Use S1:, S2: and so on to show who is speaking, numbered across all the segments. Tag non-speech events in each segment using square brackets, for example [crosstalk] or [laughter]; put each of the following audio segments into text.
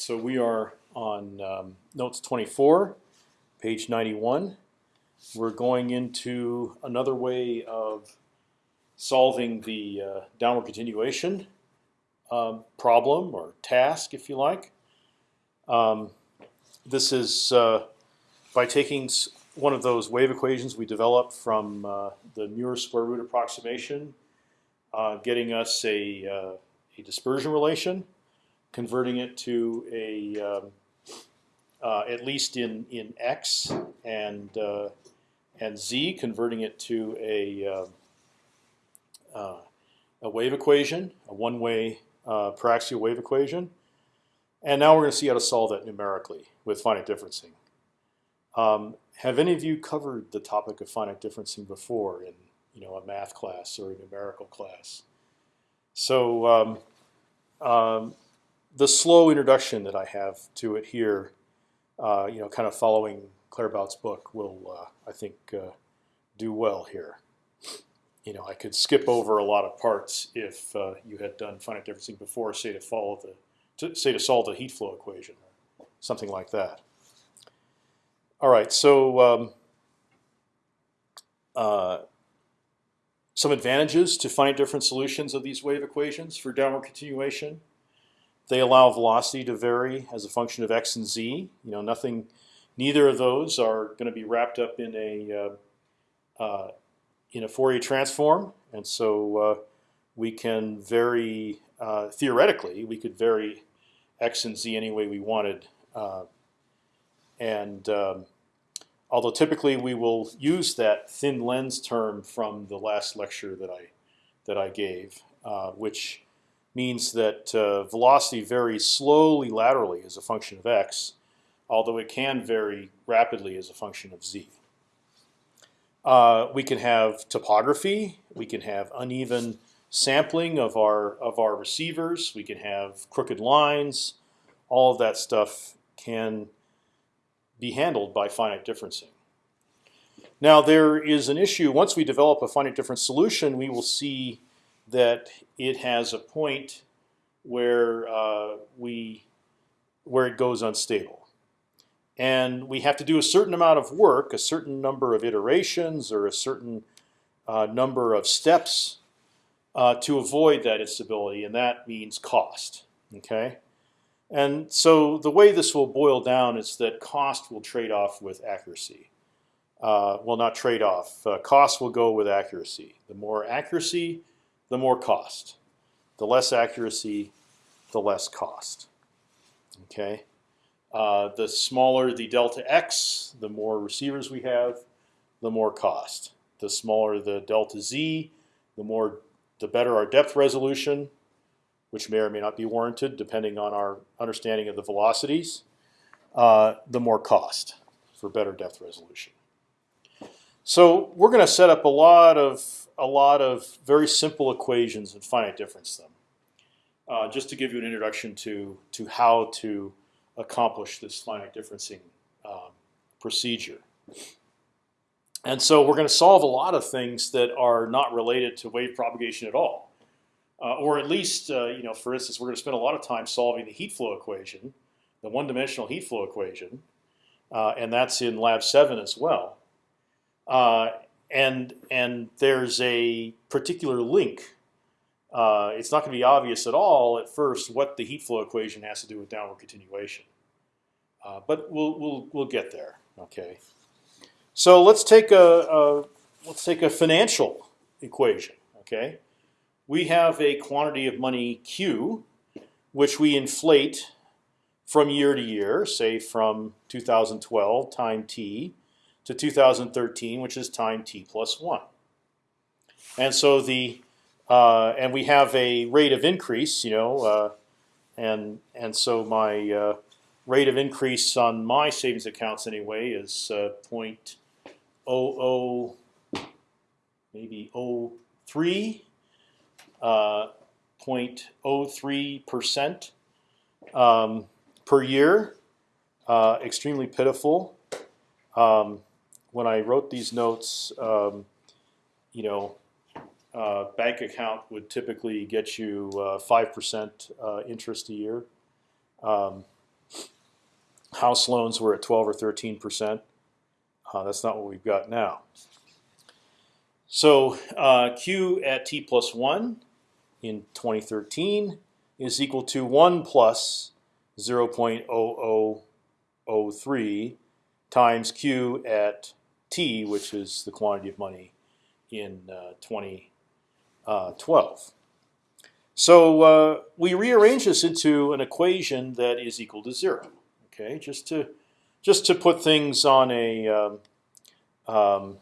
S1: so we are on um, notes 24, page 91. We're going into another way of solving the uh, downward continuation um, problem or task, if you like. Um, this is uh, by taking one of those wave equations we developed from uh, the Muir square root approximation, uh, getting us a, uh, a dispersion relation, converting it to a um, uh, at least in in x and uh, and z, converting it to a uh, a wave equation, a one-way uh, paraxial wave equation, and now we're going to see how to solve that numerically with finite differencing. Um, have any of you covered the topic of finite differencing before in you know a math class or a numerical class? So um, um, the slow introduction that I have to it here, uh, you know, kind of following Claerbout's book, will uh, I think uh, do well here. You know, I could skip over a lot of parts if uh, you had done finite differencing before, say to follow the, to, say to solve the heat flow equation, or something like that. All right, so um, uh, some advantages to finite difference solutions of these wave equations for downward continuation. They allow velocity to vary as a function of x and z. You know, nothing, neither of those are going to be wrapped up in a uh, uh, in a Fourier transform, and so uh, we can vary uh, theoretically. We could vary x and z any way we wanted, uh, and um, although typically we will use that thin lens term from the last lecture that I that I gave, uh, which means that uh, velocity varies slowly laterally as a function of x, although it can vary rapidly as a function of z. Uh, we can have topography. We can have uneven sampling of our of our receivers. We can have crooked lines. All of that stuff can be handled by finite differencing. Now there is an issue. Once we develop a finite difference solution, we will see that it has a point where uh, we where it goes unstable, and we have to do a certain amount of work, a certain number of iterations, or a certain uh, number of steps uh, to avoid that instability, and that means cost. Okay, and so the way this will boil down is that cost will trade off with accuracy. Uh, well, not trade off. Uh, cost will go with accuracy. The more accuracy, the more cost. The less accuracy, the less cost. Okay. Uh, the smaller the delta x, the more receivers we have, the more cost. The smaller the delta z, the more, the better our depth resolution, which may or may not be warranted depending on our understanding of the velocities. Uh, the more cost for better depth resolution. So we're going to set up a lot of a lot of very simple equations and finite difference them, uh, just to give you an introduction to to how to accomplish this finite differencing um, procedure. And so we're going to solve a lot of things that are not related to wave propagation at all, uh, or at least, uh, you know, for instance, we're going to spend a lot of time solving the heat flow equation, the one-dimensional heat flow equation, uh, and that's in Lab 7 as well. And and there's a particular link. Uh, it's not going to be obvious at all at first what the heat flow equation has to do with downward continuation, uh, but we'll we'll we'll get there. Okay. So let's take a, a let's take a financial equation. Okay. We have a quantity of money Q, which we inflate from year to year, say from 2012 time t to 2013, which is time t plus one. And so the uh, and we have a rate of increase, you know, uh, and and so my uh, rate of increase on my savings accounts anyway is uh, point oh oh maybe oh three uh, point oh three percent um, per year. Uh, extremely pitiful. Um, when I wrote these notes, um, you know, uh, bank account would typically get you uh, five percent uh, interest a year. Um, house loans were at 12 or 13 percent. Uh, that's not what we've got now. So uh, Q at t plus one in 2013 is equal to one plus 0.0003 times Q at t, which is the quantity of money in uh, 2012. So uh, we rearrange this into an equation that is equal to zero. Okay, just to just to put things on a um, um,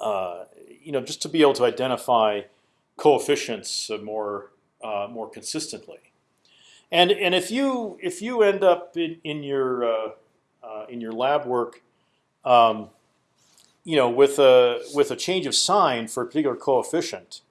S1: uh, you know just to be able to identify coefficients more uh, more consistently. And and if you if you end up in, in your uh, uh, in your lab work, um, you know with a with a change of sign for a particular coefficient,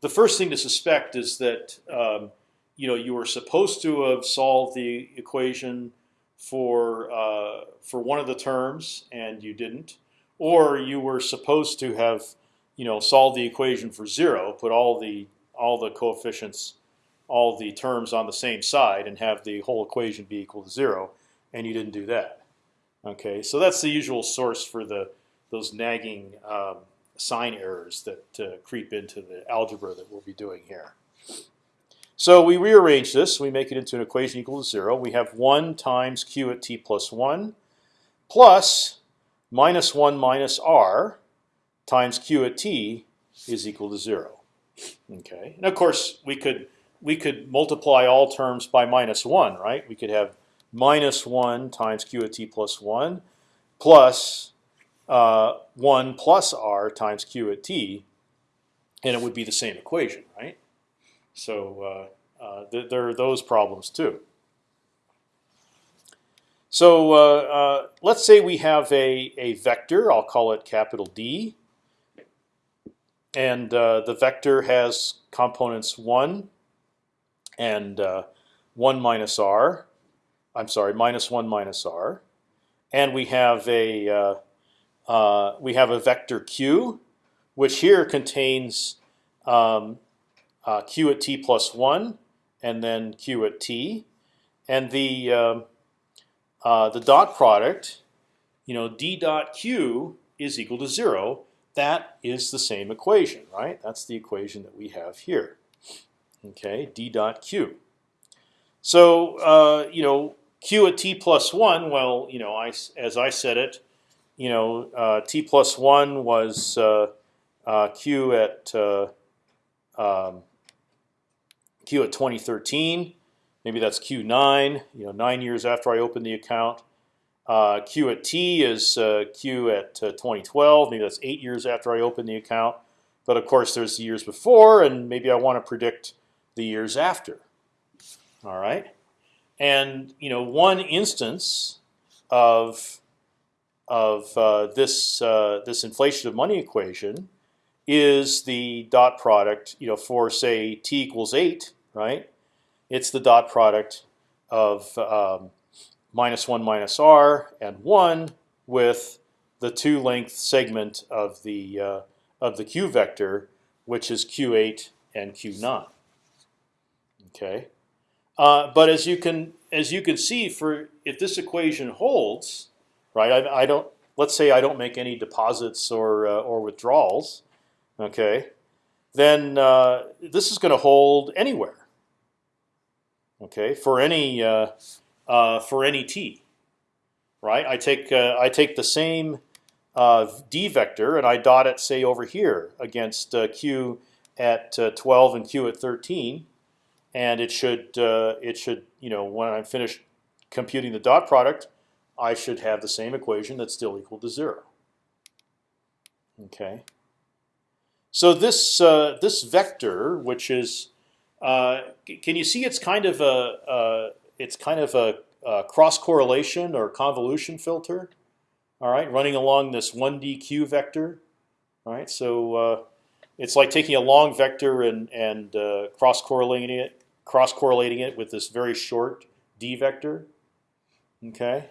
S1: the first thing to suspect is that um, you know you were supposed to have solved the equation for uh, for one of the terms and you didn't, or you were supposed to have you know solved the equation for zero, put all the all the coefficients, all the terms on the same side, and have the whole equation be equal to zero, and you didn't do that. Okay, so that's the usual source for the those nagging um, sign errors that uh, creep into the algebra that we'll be doing here. So we rearrange this. We make it into an equation equal to zero. We have one times q at t plus one plus minus one minus r times q at t is equal to zero. Okay, and of course we could we could multiply all terms by minus one, right? We could have minus one times q at t plus one plus uh, one plus r times q at t, and it would be the same equation, right? So uh, uh, th there are those problems too. So uh, uh, let's say we have a, a vector. I'll call it capital D. And uh, the vector has components 1 and 1 minus r. I'm sorry, minus 1 minus r. And we have a we have a vector q, which here contains um, uh, q at t plus one, and then q at t, and the um, uh, the dot product, you know, d dot q is equal to zero. That is the same equation, right? That's the equation that we have here. Okay, d dot q. So uh, you know, q at t plus one. Well, you know, I as I said it, you know, uh, t plus one was uh, uh, q at um, Q at 2013. Maybe that's Q9. You know, nine years after I opened the account. Uh, Q at T is uh, Q at uh, 2012. Maybe that's eight years after I opened the account. But of course, there's the years before, and maybe I want to predict the years after. All right, and you know, one instance of of uh, this uh, this inflation of money equation is the dot product, you know, for say t equals eight, right? It's the dot product of um, minus one minus r and one with the two length segment of the uh, of the q vector, which is q8 and q9. Okay, uh, but as you can as you can see, for if this equation holds, right? I, I don't. Let's say I don't make any deposits or uh, or withdrawals okay, then uh, this is going to hold anywhere. Okay, for any uh, uh, for any t, right? I take I take the same d vector and I dot it say over here against q at 12 and q at 13, and it should it should you know when I'm finished computing the dot product, I should have the same equation that's still equal to zero. Okay. So this uh, this vector, which is, uh, can you see it's kind of a uh, it's kind of a, a, cross correlation or convolution filter, all right, running along this one dq vector, all right. So uh, it's like taking a long vector and and uh, cross correlating it cross correlating it with this very short d vector, okay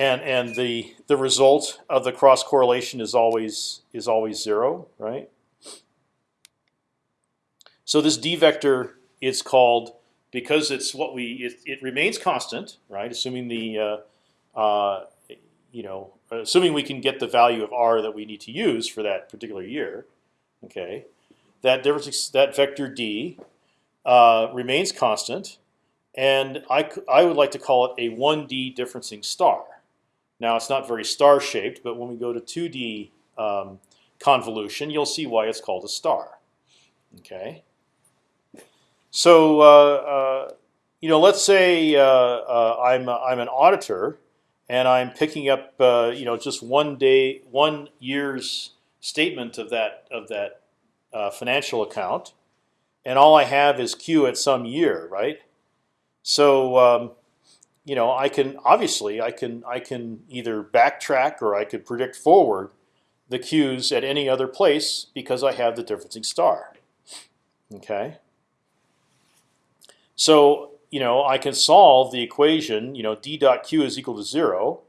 S1: and and the the result of the cross correlation is always is always zero, right? So this d vector is called because it's what we it, it remains constant, right? Assuming the uh, uh, you know assuming we can get the value of r that we need to use for that particular year, okay, that difference that vector d uh, remains constant, and I I would like to call it a 1D differencing star. Now it's not very star shaped, but when we go to 2D um, convolution, you'll see why it's called a star. Okay. So uh, uh, you know, let's say uh, uh I'm I'm an auditor, and I'm picking up you know just one day, one year's statement of that of that financial account, and all I have is Q at some year, right? So um, you know, I can obviously I can I can either backtrack or I could predict forward the Q's at any other place because I have the differencing star. Okay. So you know I can solve the equation. You know d dot q is equal to zero,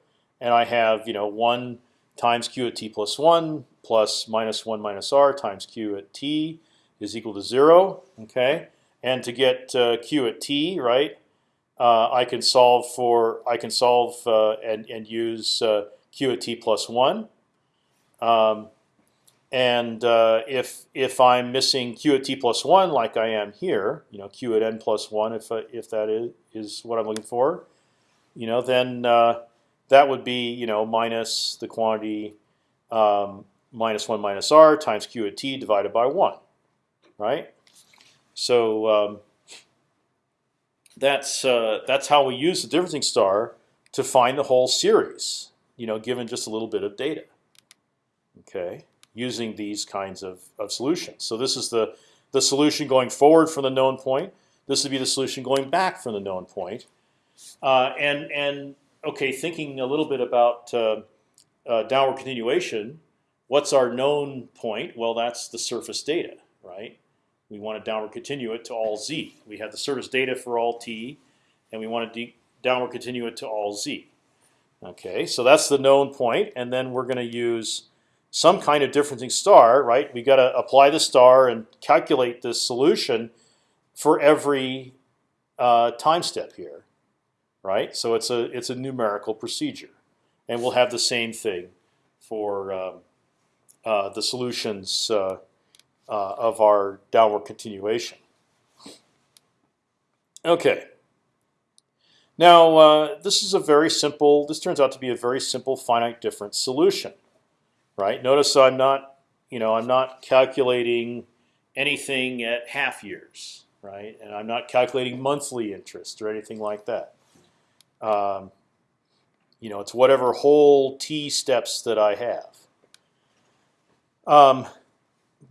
S1: and I have you know one times q at t plus one plus minus one minus r times q at t is equal to zero. Okay, and to get uh, q at t right, uh, I can solve for I can solve uh, and and use uh, q at t plus one. Um, and uh, if if I'm missing q at t plus one, like I am here, you know, q at n plus one, if uh, if that is is what I'm looking for, you know, then that would be you know minus the quantity um, minus one minus r times q at t divided by one, right? So um, that's uh, that's how we use the differencing star to find the whole series. You know, given just a little bit of data. Okay, using these kinds of, of solutions. So this is the the solution going forward from the known point. This would be the solution going back from the known point. Uh, and and okay, thinking a little bit about uh, uh, downward continuation. What's our known point? Well, that's the surface data, right? We want to downward continue it to all z. We have the surface data for all t, and we want to downward continue it to all z. Okay, so that's the known point, and then we're going to use some kind of differencing star, right? We got to apply the star and calculate this solution for every uh, time step here, right? So it's a it's a numerical procedure, and we'll have the same thing for um, uh, the solutions uh, uh, of our downward continuation. Okay. Now uh, this is a very simple. This turns out to be a very simple finite difference solution, right? Notice I'm not, you know, I'm not calculating anything at half years, right? And I'm not calculating monthly interest or anything like that. Um, you know, it's whatever whole t steps that I have. Um,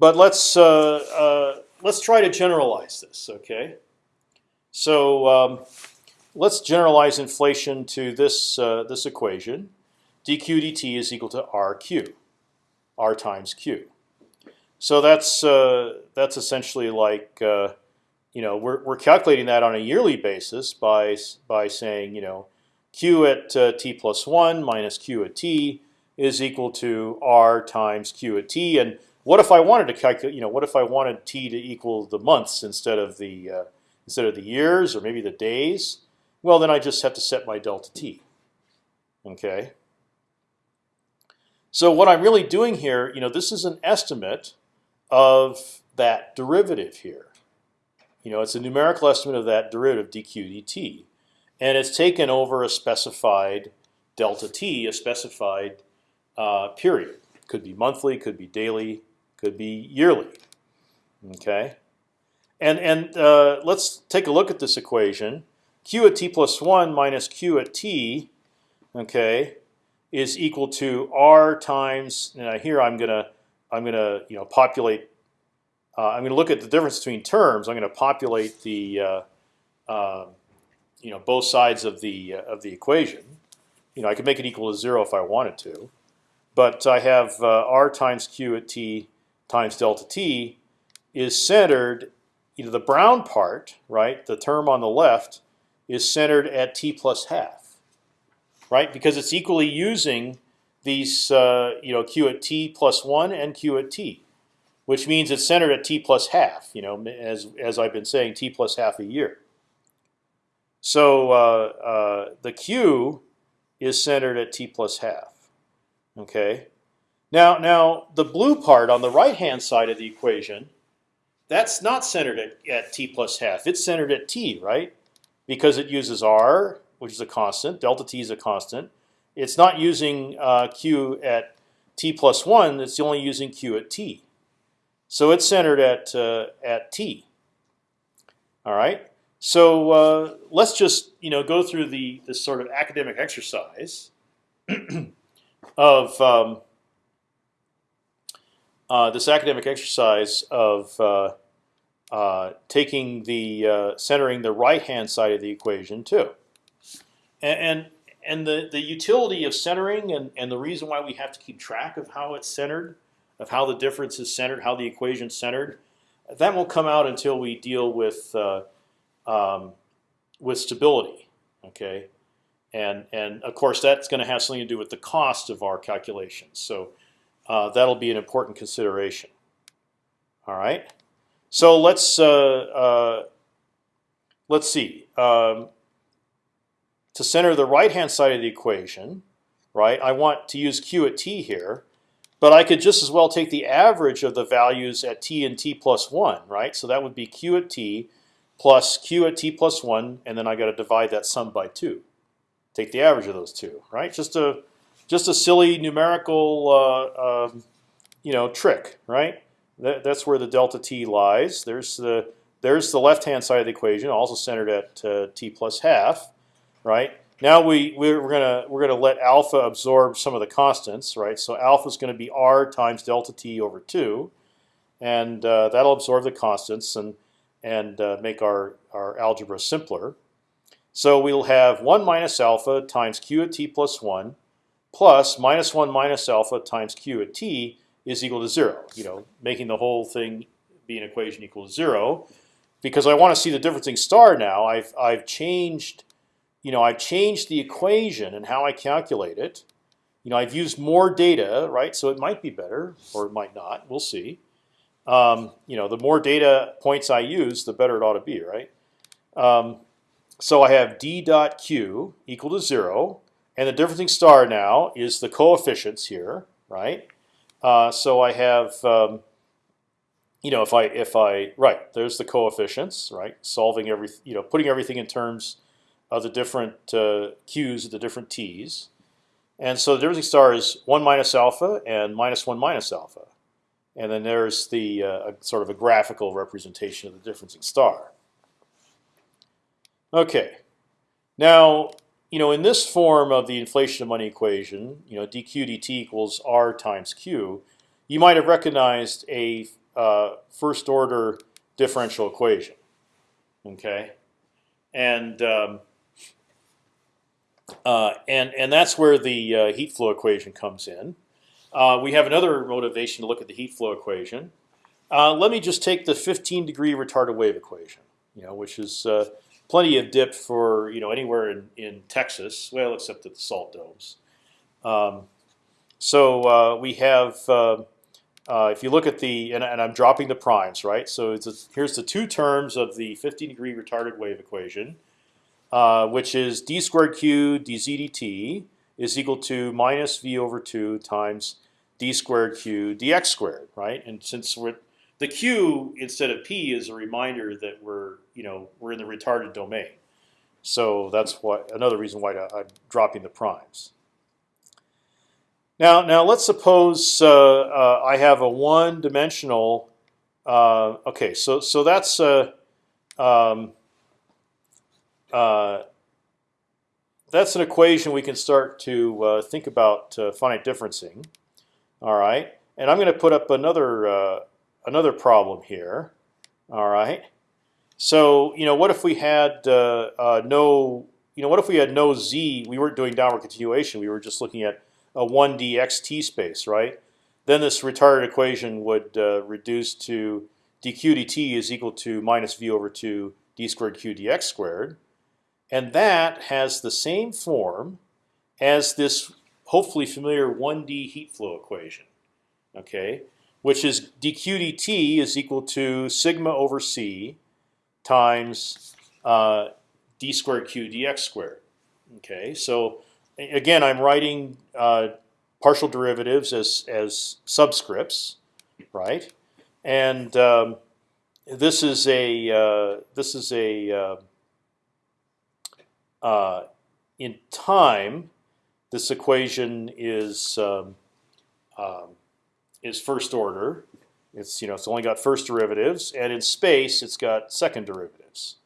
S1: but let's uh, uh, let's try to generalize this. Okay, so um, let's generalize inflation to this uh, this equation: dq dt is equal to rq, r times q. So that's that's essentially like you know we're we're calculating that on a yearly basis by by saying you know q at uh, t plus one minus q at t is equal to r times q at t and what if I wanted to calculate? You know, what if I wanted t to equal the months instead of the uh, instead of the years or maybe the days? Well, then I just have to set my delta t. Okay. So what I'm really doing here, you know, this is an estimate of that derivative here. You know, it's a numerical estimate of that derivative dq dt, and it's taken over a specified delta t, a specified uh, period. Could be monthly, could be daily, could be yearly. Okay, and and uh, let's take a look at this equation. Q at t plus one minus Q at t, okay, is equal to r times. Now here I'm gonna I'm gonna you know populate. Uh, I'm going to look at the difference between terms. I'm going to populate the uh, uh, you know both sides of the uh, of the equation. You know I could make it equal to zero if I wanted to, but I have uh, r times q at t times delta t is centered, you know, the brown part, right, the term on the left, is centered at t plus half, right, because it's equally using these, uh, you know, q at t plus one and q at t, which means it's centered at t plus half, you know, as as I've been saying, t plus half a year. So uh, uh, the q is centered at t plus half. Okay. Now, now the blue part on the right hand side of the equation, that's not centered at, at t plus half. It's centered at t, right? Because it uses r, which is a constant. Delta t is a constant. It's not using uh, q at t plus one. It's only using q at t. So it's centered at uh, at t. All right. So uh, let's just you know go through the this sort of academic exercise [clears throat] of um, uh, this academic exercise of uh, uh, taking the centering the right hand side of the equation too, and, and and the the utility of centering and and the reason why we have to keep track of how it's centered, of how the difference is centered, how the equation's centered, that won't come out until we deal with uh, um, with stability. Okay, and and of course that's going to have something to do with the cost of our calculations. So uh, that'll be an important consideration. All right. So let's uh, uh, let's see. Um, to center the right-hand side of the equation, right? I want to use q at t here, but I could just as well take the average of the values at t and t plus one, right? So that would be q at t plus q at t plus one, and then I got to divide that sum by two. Take the average of those two, right? Just a just a silly numerical, uh, um, you know, trick, right? That, that's where the delta t lies. There's the there's the left-hand side of the equation, also centered at uh, t plus half, right? Now we we're gonna we're gonna let alpha absorb some of the constants, right? So alpha is going to be r times delta t over two, and uh, that'll absorb the constants and and uh, make our our algebra simpler. So we'll have one minus alpha times q at t plus one plus minus 1 minus alpha times q at t is equal to 0. You know, making the whole thing be an equation equal to 0. Because I want to see the differencing star now, I've, I've changed you know, I've changed the equation and how I calculate it. You know, I've used more data, right? So it might be better, or it might not. We'll see. Um, you know, the more data points I use, the better it ought to be, right? Um, so I have d dot q equal to zero, and the differencing star now is the coefficients here, right? Uh, so I have, um, you know, if I if I right, there's the coefficients, right? Solving every, you know, putting everything in terms of the different uh, q's, the different t's, and so the differencing star is one minus alpha and minus one minus alpha, and then there's the uh, sort of a graphical representation of the differencing star. Okay, now you know, in this form of the inflation of money equation, you know, dq dt equals r times q, you might have recognized a uh, first order differential equation. Okay, and um, uh, and and that's where the uh, heat flow equation comes in. Uh, we have another motivation to look at the heat flow equation. Uh, let me just take the 15 degree retarded wave equation, you know, which is uh, plenty of dip for you know anywhere in, in Texas, well, except at the salt domes. Um, so uh, we have, uh, uh, if you look at the, and, and, I'm dropping the primes, right? So a, here's the two terms of the 15 degree retarded wave equation, uh, which is d squared q dz dt is equal to minus v over 2 times d squared q dx squared, right? And since we're the q instead of p is a reminder that we're you know we're in the retarded domain. So that's what another reason why I'm dropping the primes. Now, now let's suppose uh, uh, I have a one-dimensional. Uh, okay, so so that's uh, um, uh, that's an equation we can start to uh, think about finite differencing. All right, and I'm going to put up another another problem here. All right. So you know, what if we had uh, uh, no, you know, what if we had no z? We weren't doing downward continuation. We were just looking at a one d x t space, right? Then this retarded equation would uh, reduce to dq dt is equal to minus v over two d squared q dx squared, and that has the same form as this hopefully familiar 1D heat flow equation. Okay, which is dq dt is equal to sigma over c times uh, d squared q dx squared. Okay, so again, I'm writing uh, partial derivatives as as subscripts, right? And um, this is a uh, this is a uh, uh, in time. This equation is um, um, is first order. It's you know it's only got first derivatives, and in space it's got second derivatives.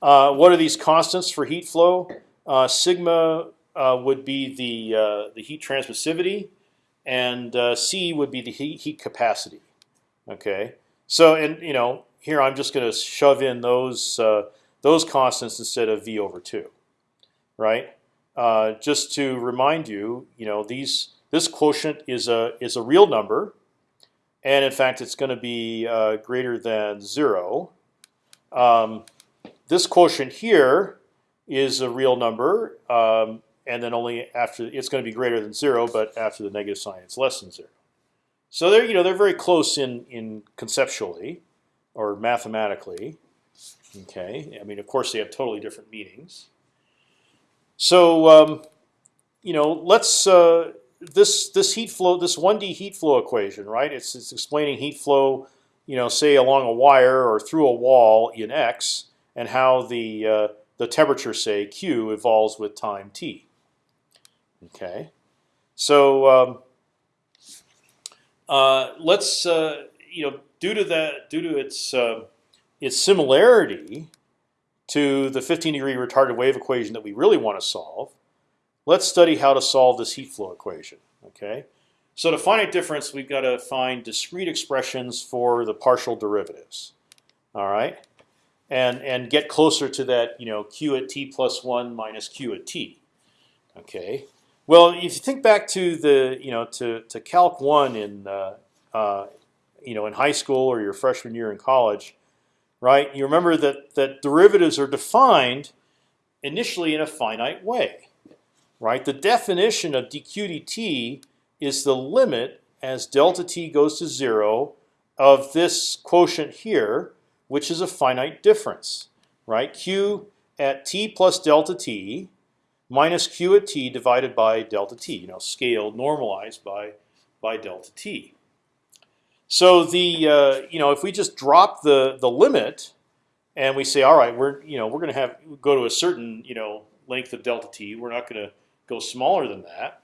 S1: Uh, what are these constants for heat flow? Uh, sigma uh, would be the uh, the heat transmissivity, and uh, c would be the heat, heat capacity. Okay, so and you know here I'm just going to shove in those uh, those constants instead of v over two, right? just to remind you, you know these this quotient is a is a real number, and in fact it's going to be uh, greater than zero. Um, this quotient here is a real number, um, and then only after it's going to be greater than zero, but after the negative sign, it's less than zero. So they're you know they're very close in in conceptually or mathematically. Okay, I mean of course they have totally different meanings. So um, you know let's uh, this this heat flow, this 1D heat flow equation, right? It's it's explaining heat flow, you know, say along a wire or through a wall in x, and how the uh, the temperature, say Q, evolves with time t. Okay, so um, uh, let's uh, you know due to that due to its uh, its similarity to the 15 degree retarded wave equation that we really want to solve, Let's study how to solve this heat flow equation. Okay, so to finite difference, we've got to find discrete expressions for the partial derivatives. All right, and and get closer to that, you know, q at t plus one minus q at t. Okay. Well, if you think back to the, you know, to to Calc one in, uh, uh, you know, in high school or your freshman year in college, right? You remember that that derivatives are defined initially in a finite way right? The definition of dq dt is the limit as delta t goes to zero of this quotient here, which is a finite difference, right? Q at t plus delta t minus q at t divided by delta t, you know, scaled, normalized by by delta t. So the uh, you know if we just drop the the limit and we say all right we're you know we're going to have go to a certain you know length of delta t, we're not going to go smaller than that,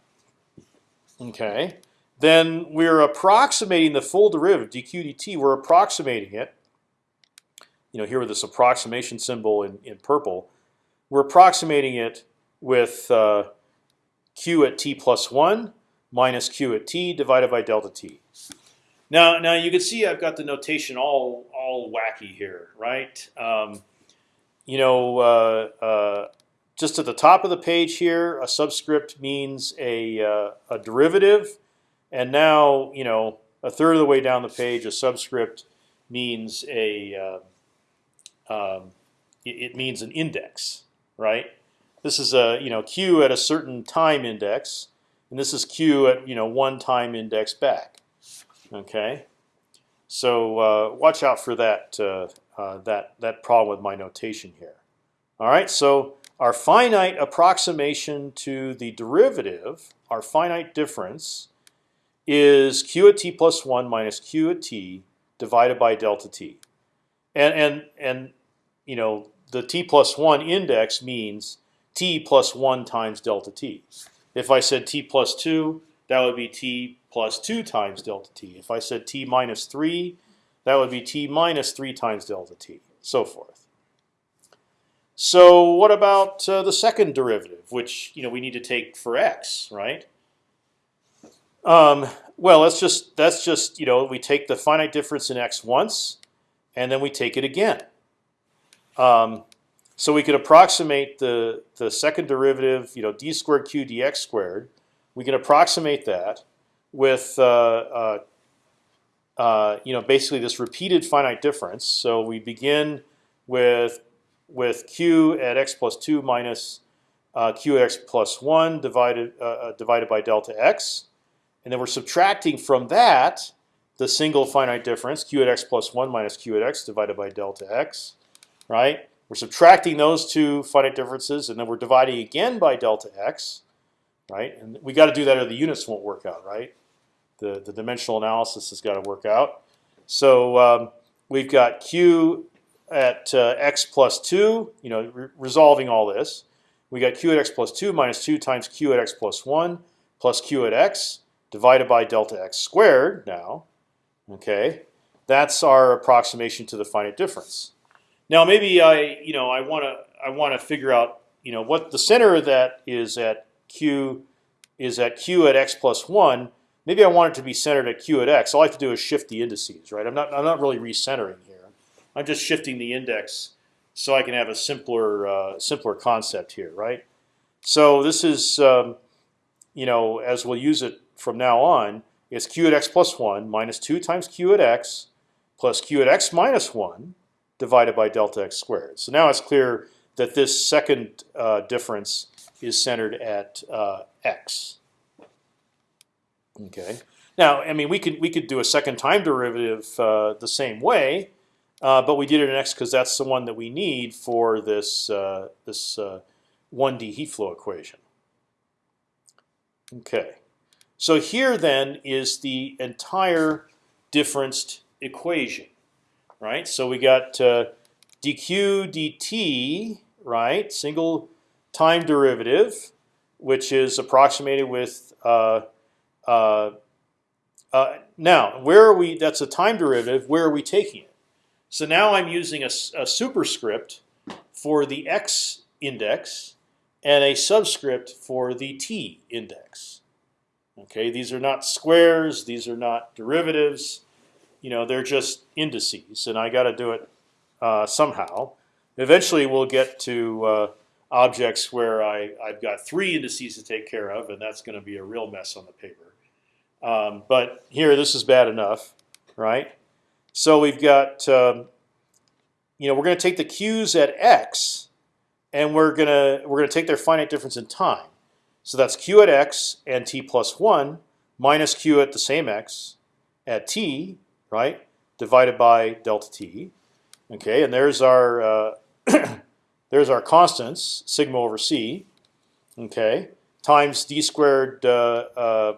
S1: okay, then we're approximating the full derivative dq dt. We're approximating it. You know, here with this approximation symbol in, in purple, we're approximating it with uh, q at t plus one minus q at t divided by delta t. Now, now you can see I've got the notation all all wacky here, right? Um, you know, uh, uh, just at the top of the page here, a subscript means a, uh, a derivative, and now you know a third of the way down the page, a subscript means a uh, um, it, it, means an index, right? This is a you know q at a certain time index, and this is q at you know one time index back. Okay, so uh, watch out for that uh, uh, that that problem with my notation here. All right, so our finite approximation to the derivative, our finite difference, is q at t plus one minus q at t divided by delta t, and and and you know the t plus one index means t plus one times delta t. If I said t plus two, that would be t plus two times delta t. If I said t minus three, that would be t minus three times delta t, so forth. So what about uh, the second derivative, which you know we need to take for x, right? Um, well, that's just that's just you know we take the finite difference in x once, and then we take it again. Um, so we could approximate the the second derivative, you know, d squared q dx squared. We can approximate that with uh, uh, uh, you know basically this repeated finite difference. So we begin with with q at x plus two minus uh, q at x plus one divided uh, uh, divided by delta x, and then we're subtracting from that the single finite difference q at x plus one minus q at x divided by delta x, right? We're subtracting those two finite differences, and then we're dividing again by delta x, right? And we got to do that, or the units won't work out, right? The the dimensional analysis has got to work out. So um, we've got q at uh, x plus two, you know, re resolving all this. We got q at x plus two minus two times q at x plus one plus q at x divided by delta x squared. Now, okay, that's our approximation to the finite difference. Now maybe I, you know, I want to I want to figure out, you know, what the center of that is at q is at q at x plus one. Maybe I want it to be centered at q at x. All I have to do is shift the indices, right? I'm not I'm not really recentering here. I'm just shifting the index so I can have a simpler uh, simpler concept here, right? So this is, um, you know, as we'll use it from now on, is q at x plus one minus two times q at x plus q at x minus one divided by delta x squared. So now it's clear that this second uh, difference is centered at uh, x. Okay. Now, I mean, we could we could do a second time derivative uh, the same way, uh, but we did it in x because that's the one that we need for this uh, this 1D uh, heat flow equation. Okay, so here then is the entire differenced equation, right? So we got uh, dq dt, right? Single time derivative, which is approximated with uh, uh, now where are we? That's a time derivative. Where are we taking it? So now I'm using a, a superscript for the x index and a subscript for the t index. Okay, these are not squares. These are not derivatives. You know, they're just indices, and I got to do it uh, somehow. Eventually, we'll get to uh, objects where I, I've got three indices to take care of, and that's going to be a real mess on the paper. Um, but here, this is bad enough, right? So we've got, um, you know, we're going to take the q's at x, and we're gonna we're gonna take their finite difference in time. So that's q at x and t plus one minus q at the same x at t, right? Divided by delta t. Okay, and there's our uh, [coughs] there's our constants sigma over c. Okay, times d squared uh, uh,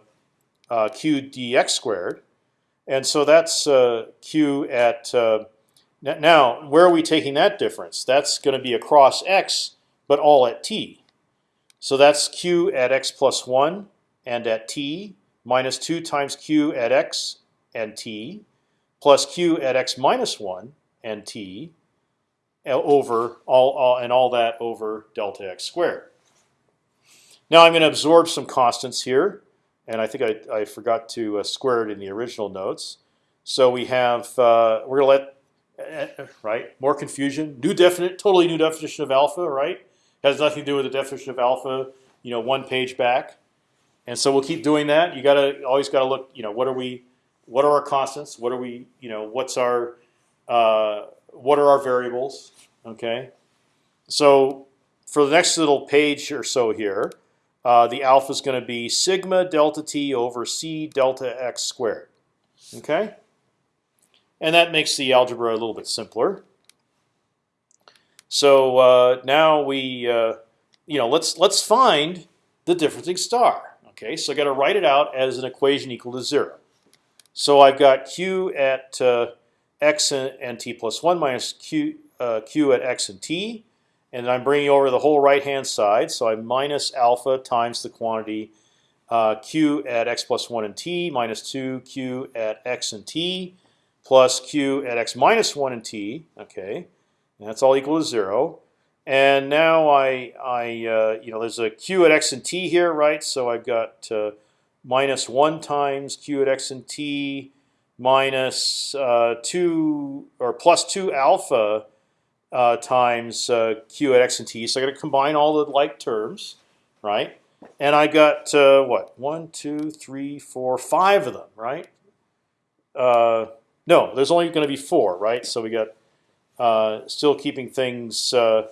S1: uh q dx squared. And so that's uh, q at uh, now. Where are we taking that difference? That's going to be across x, but all at t. So that's q at x plus one and at t minus two times q at x and t plus q at x minus one and t over all, all and all that over delta x squared. Now I'm going to absorb some constants here and I think I, I forgot to uh, square it in the original notes. So we have uh, we're gonna let uh, right more confusion. New definite, totally new definition of alpha. Right, has nothing to do with the definition of alpha. You know, one page back, and so we'll keep doing that. You gotta always gotta look. You know, what are we? What are our constants? What are we? You know, what's our? Uh, what are our variables? Okay, so for the next little page or so here, uh, the alpha is going to be sigma delta t over c delta x squared. Okay, and that makes the algebra a little bit simpler. So uh, now we, uh, you know, let's let's find the differencing star. Okay, so I got to write it out as an equation equal to zero. So I've got q at uh, x and, and, t plus one minus q uh, q at x and t and I'm bringing over the whole right hand side. So I minus alpha times the quantity uh, q at x plus one and t minus two q at x and t plus q at x minus one and t. Okay, and that's all equal to zero. And now I, I uh, you know, there's a q at x and t here, right? So I've got uh, minus one times q at x and t minus uh, two or plus two alpha uh, times uh, q at x and t. So I got to combine all the like terms, right? And I got uh, what one, two, three, four, five of them, right? Uh, no, there's only going to be four, right? So we got uh, still keeping things uh,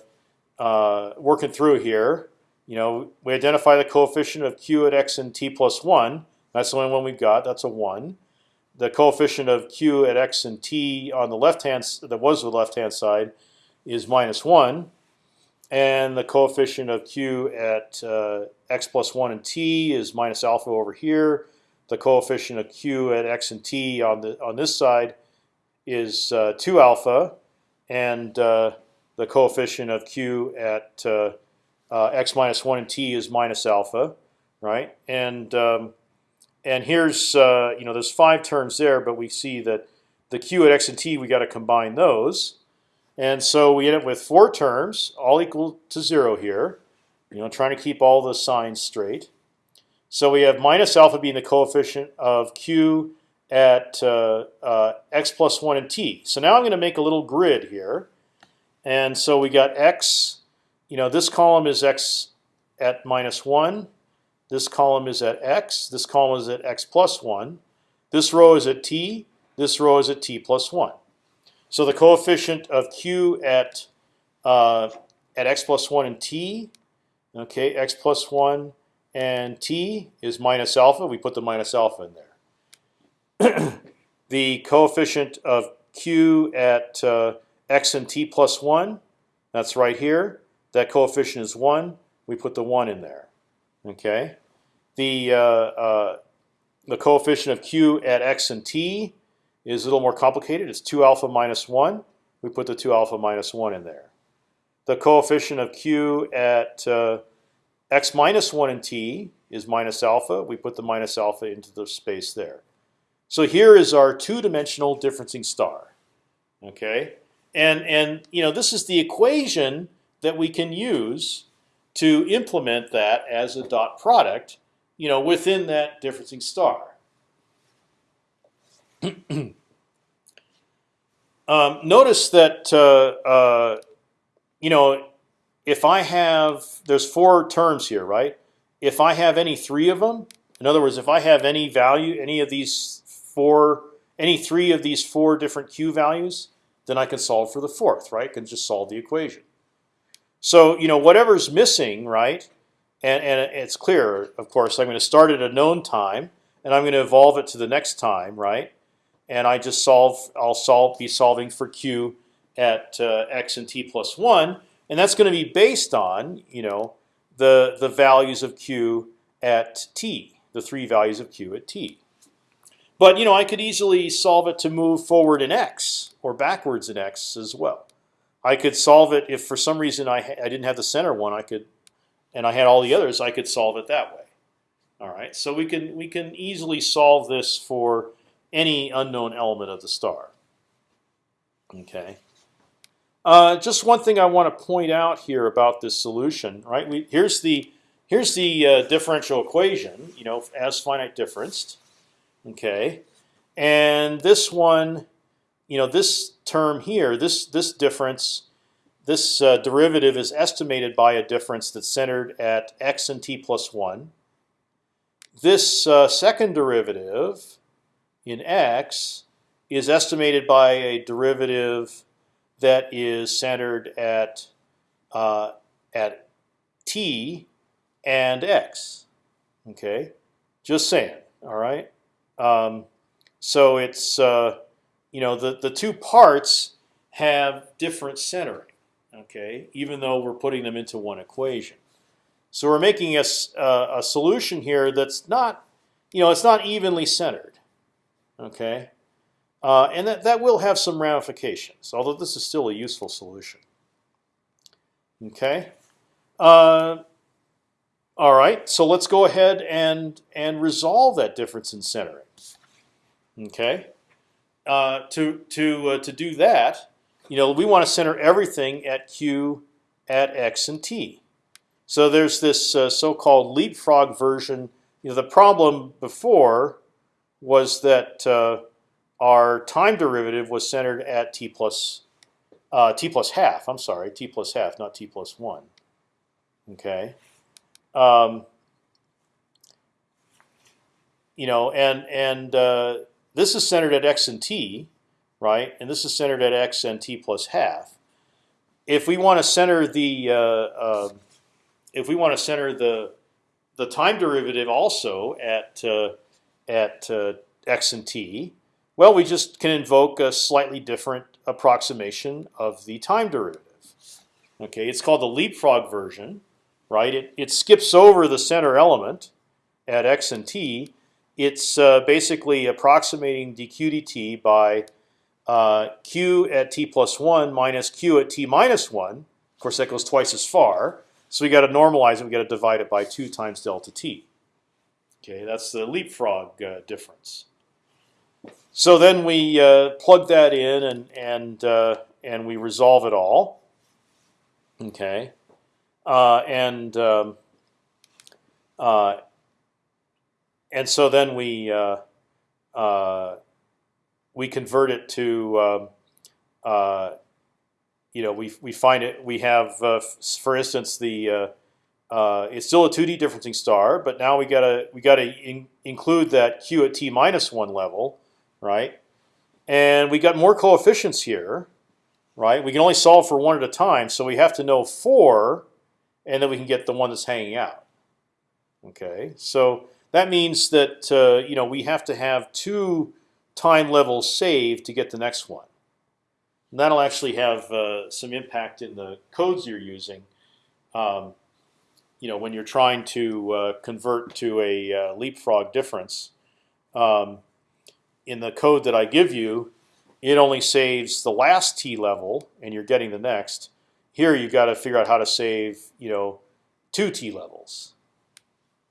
S1: working through here. You know, we identify the coefficient of q at x and t plus one. That's the only one we've got. That's a one. The coefficient of q at x and t on the left hand that was the left hand side is minus one, and the coefficient of q at uh, x plus one and t is minus alpha over here. The coefficient of q at x and t on the on this side is uh, two alpha, and uh, the coefficient of q at uh, uh, x minus one and t is minus alpha, right? And um, and here's uh, you know there's five terms there, but we see that the q at x and t we got to combine those, and so we end up with four terms, all equal to zero here. You know, trying to keep all the signs straight. So we have minus alpha being the coefficient of q at uh, uh, x plus one and t. So now I'm going to make a little grid here, and so we got x. You know, this column is x at minus one. This column is at x. This column is at x plus 1. This row is at t. This row is at t plus 1. So the coefficient of q at uh, at x plus 1 and t, okay, x plus 1 and t is minus alpha. We put the minus alpha in there. [clears throat] the coefficient of q at uh, x and t plus 1, that's right here. That coefficient is 1. We put the 1 in there. Okay the uh, uh, the coefficient of q at x and t is a little more complicated. It's two alpha minus one. We put the two alpha minus one in there. The coefficient of q at uh, x minus one and t is minus alpha. We put the minus alpha into the space there. So here is our two-dimensional differencing star. Okay, and and you know this is the equation that we can use to implement that as a dot product you know, within that differencing star. Um, notice that uh, uh, you know if I have there's four terms here, right? If I have any three of them, in other words, if I have any value, any of these four, any three of these four different q values, then I can solve for the fourth, right? I can just solve the equation. So you know whatever's missing, right? and, and it's clear, of course, I'm going to start at a known time, and I'm going to evolve it to the next time, right? And I just solve. I'll solve be solving for q at uh, x and t plus one, and that's going to be based on you know the the values of q at t, the three values of q at t. But you know I could easily solve it to move forward in x or backwards in x as well. I could solve it if for some reason I I didn't have the center one. I could and I had all the others, I could solve it that way. All right, so we can we can easily solve this for any unknown element of the star. Okay. Uh, just one thing I want to point out here about this solution, right? We, here's the here's the uh, differential equation, you know, as finite differenced. Okay, and this one, you know, this term here, this this difference this uh, derivative is estimated by a difference that's centered at x and t plus 1. This uh, second derivative in x is estimated by a derivative that is centered at uh, at t and x. Okay, just saying. All right. Um, so it's uh, you know the the two parts have different centering okay, even though we're putting them into one equation. So we're making a, uh, a solution here that's not, you know, it's not evenly centered, okay, uh, and that that will have some ramifications. Although this is still a useful solution. Okay. Uh, all right. So let's go ahead and and resolve that difference in centering. Okay. Uh, to to uh, to do that, you know, we want to center everything at q at x and t. So there's this uh, so-called leapfrog version. You know, the problem before was that uh, our time derivative was centered at t plus uh, t plus half. I'm sorry, t plus half, not t plus one. Okay. Um, you know, and and uh, this is centered at x and t, right? And this is centered at x and t plus half. If we want to center the uh, uh, if we want to center the the time derivative also at uh, at uh, x and t, well, we just can invoke a slightly different approximation of the time derivative. Okay, it's called the leapfrog version, right? It it skips over the center element at x and t. It's uh, basically approximating dq dt by uh, q at t plus one minus q at t minus one. Of course, that goes twice as far. So we got to normalize it. We got to divide it by two times delta t. Okay, that's the leapfrog uh, difference. So then we uh, plug that in and and uh, and we resolve it all. Okay, uh, and um, uh, and so then we uh, we convert it to um, you know we we find it we have for instance the uh, it's still a 2D differencing star, but now we gotta we gotta in include that q at t minus one level, right? And we got more coefficients here, right? We can only solve for one at a time, so we have to know four, and then we can get the one that's hanging out. Okay, so that means that uh, you know we have to have two time levels saved to get the next one. And that'll actually have uh, some impact in the codes you're using. Um, you know, when you're trying to uh, convert to a uh, leapfrog difference, um, in the code that I give you, it only saves the last t level, and you're getting the next. Here, you've got to figure out how to save, you know, two t levels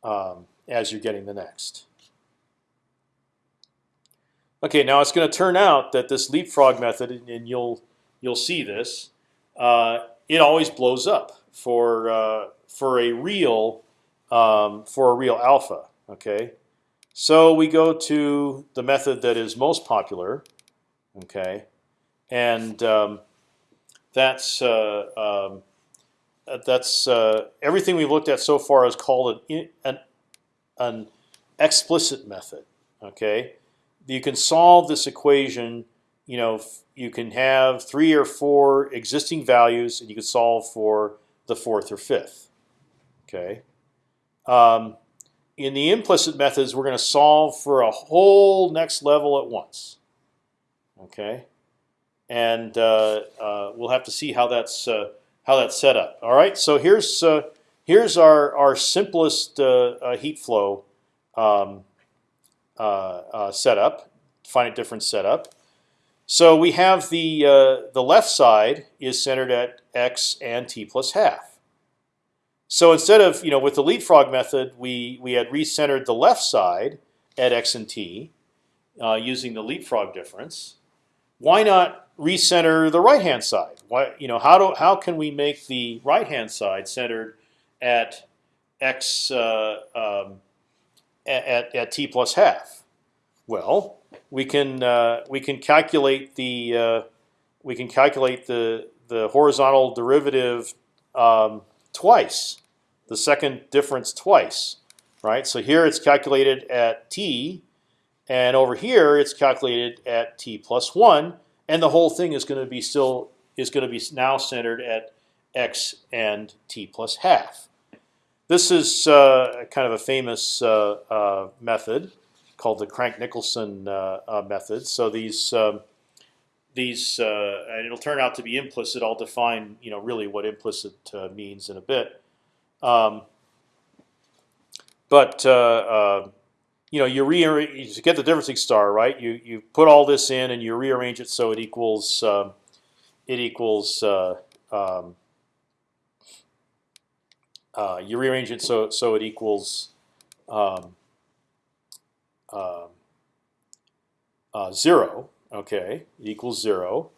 S1: um, as you're getting the next. Okay, now it's going to turn out that this leapfrog method, and you'll you'll see this, uh, it always blows up for uh, for a real um, for a real alpha. Okay, so we go to the method that is most popular, okay, and um, that's uh, um, that's uh, everything we've looked at so far is called an, an an explicit method. Okay, you can solve this equation. You know, you can have three or four existing values, and you can solve for the fourth or fifth. Okay. Um, in the implicit methods, we're going to solve for a whole next level at once. Okay, and uh, uh, we'll have to see how that's uh, how that's set up. All right, so here's uh, here's our our simplest uh, uh, heat flow um, setup, finite difference setup. So we have the the left side is centered at x and t plus half. So instead of you know with the leapfrog method, we we had recentered the left side at x and t uh, using the leapfrog difference. Why not recenter the right hand side? Why you know how do how can we make the right hand side centered at x uh, um, at, at t plus half? Well, we can uh, we can calculate the uh, we can calculate the the horizontal derivative um, twice the second difference twice, right? So here it's calculated at t, and over here it's calculated at t plus one, and the whole thing is going to be still is going to be now centered at x and t plus half. This is uh, kind of a famous uh, uh, method called the Crank-Nicolson uh, uh, method. So these um, these uh, and it'll turn out to be implicit. I'll define you know really what implicit means in a bit. Um, but uh, uh, you know, you rearrange to get the differencing star, right? You you put all this in and you rearrange it so it equals um, it equals uh, um, uh, you rearrange it so so it equals um, um uh, zero. Okay, equals zero,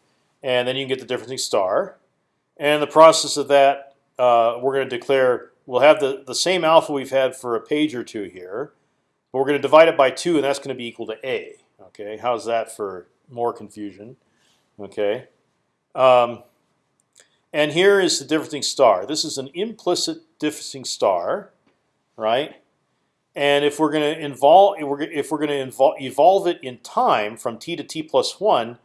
S1: and then you can get the differencing star. And the process of that, uh, we're going to declare we'll have the, the same alpha we've had for a page or two here, but we're going to divide it by 2, and that's going to be equal to a. Okay, how's that for more confusion? Okay, um, and here is the differencing star. This is an implicit differencing star, right? And if we're going to involve, if we're going to evolve it in time from t to t plus one,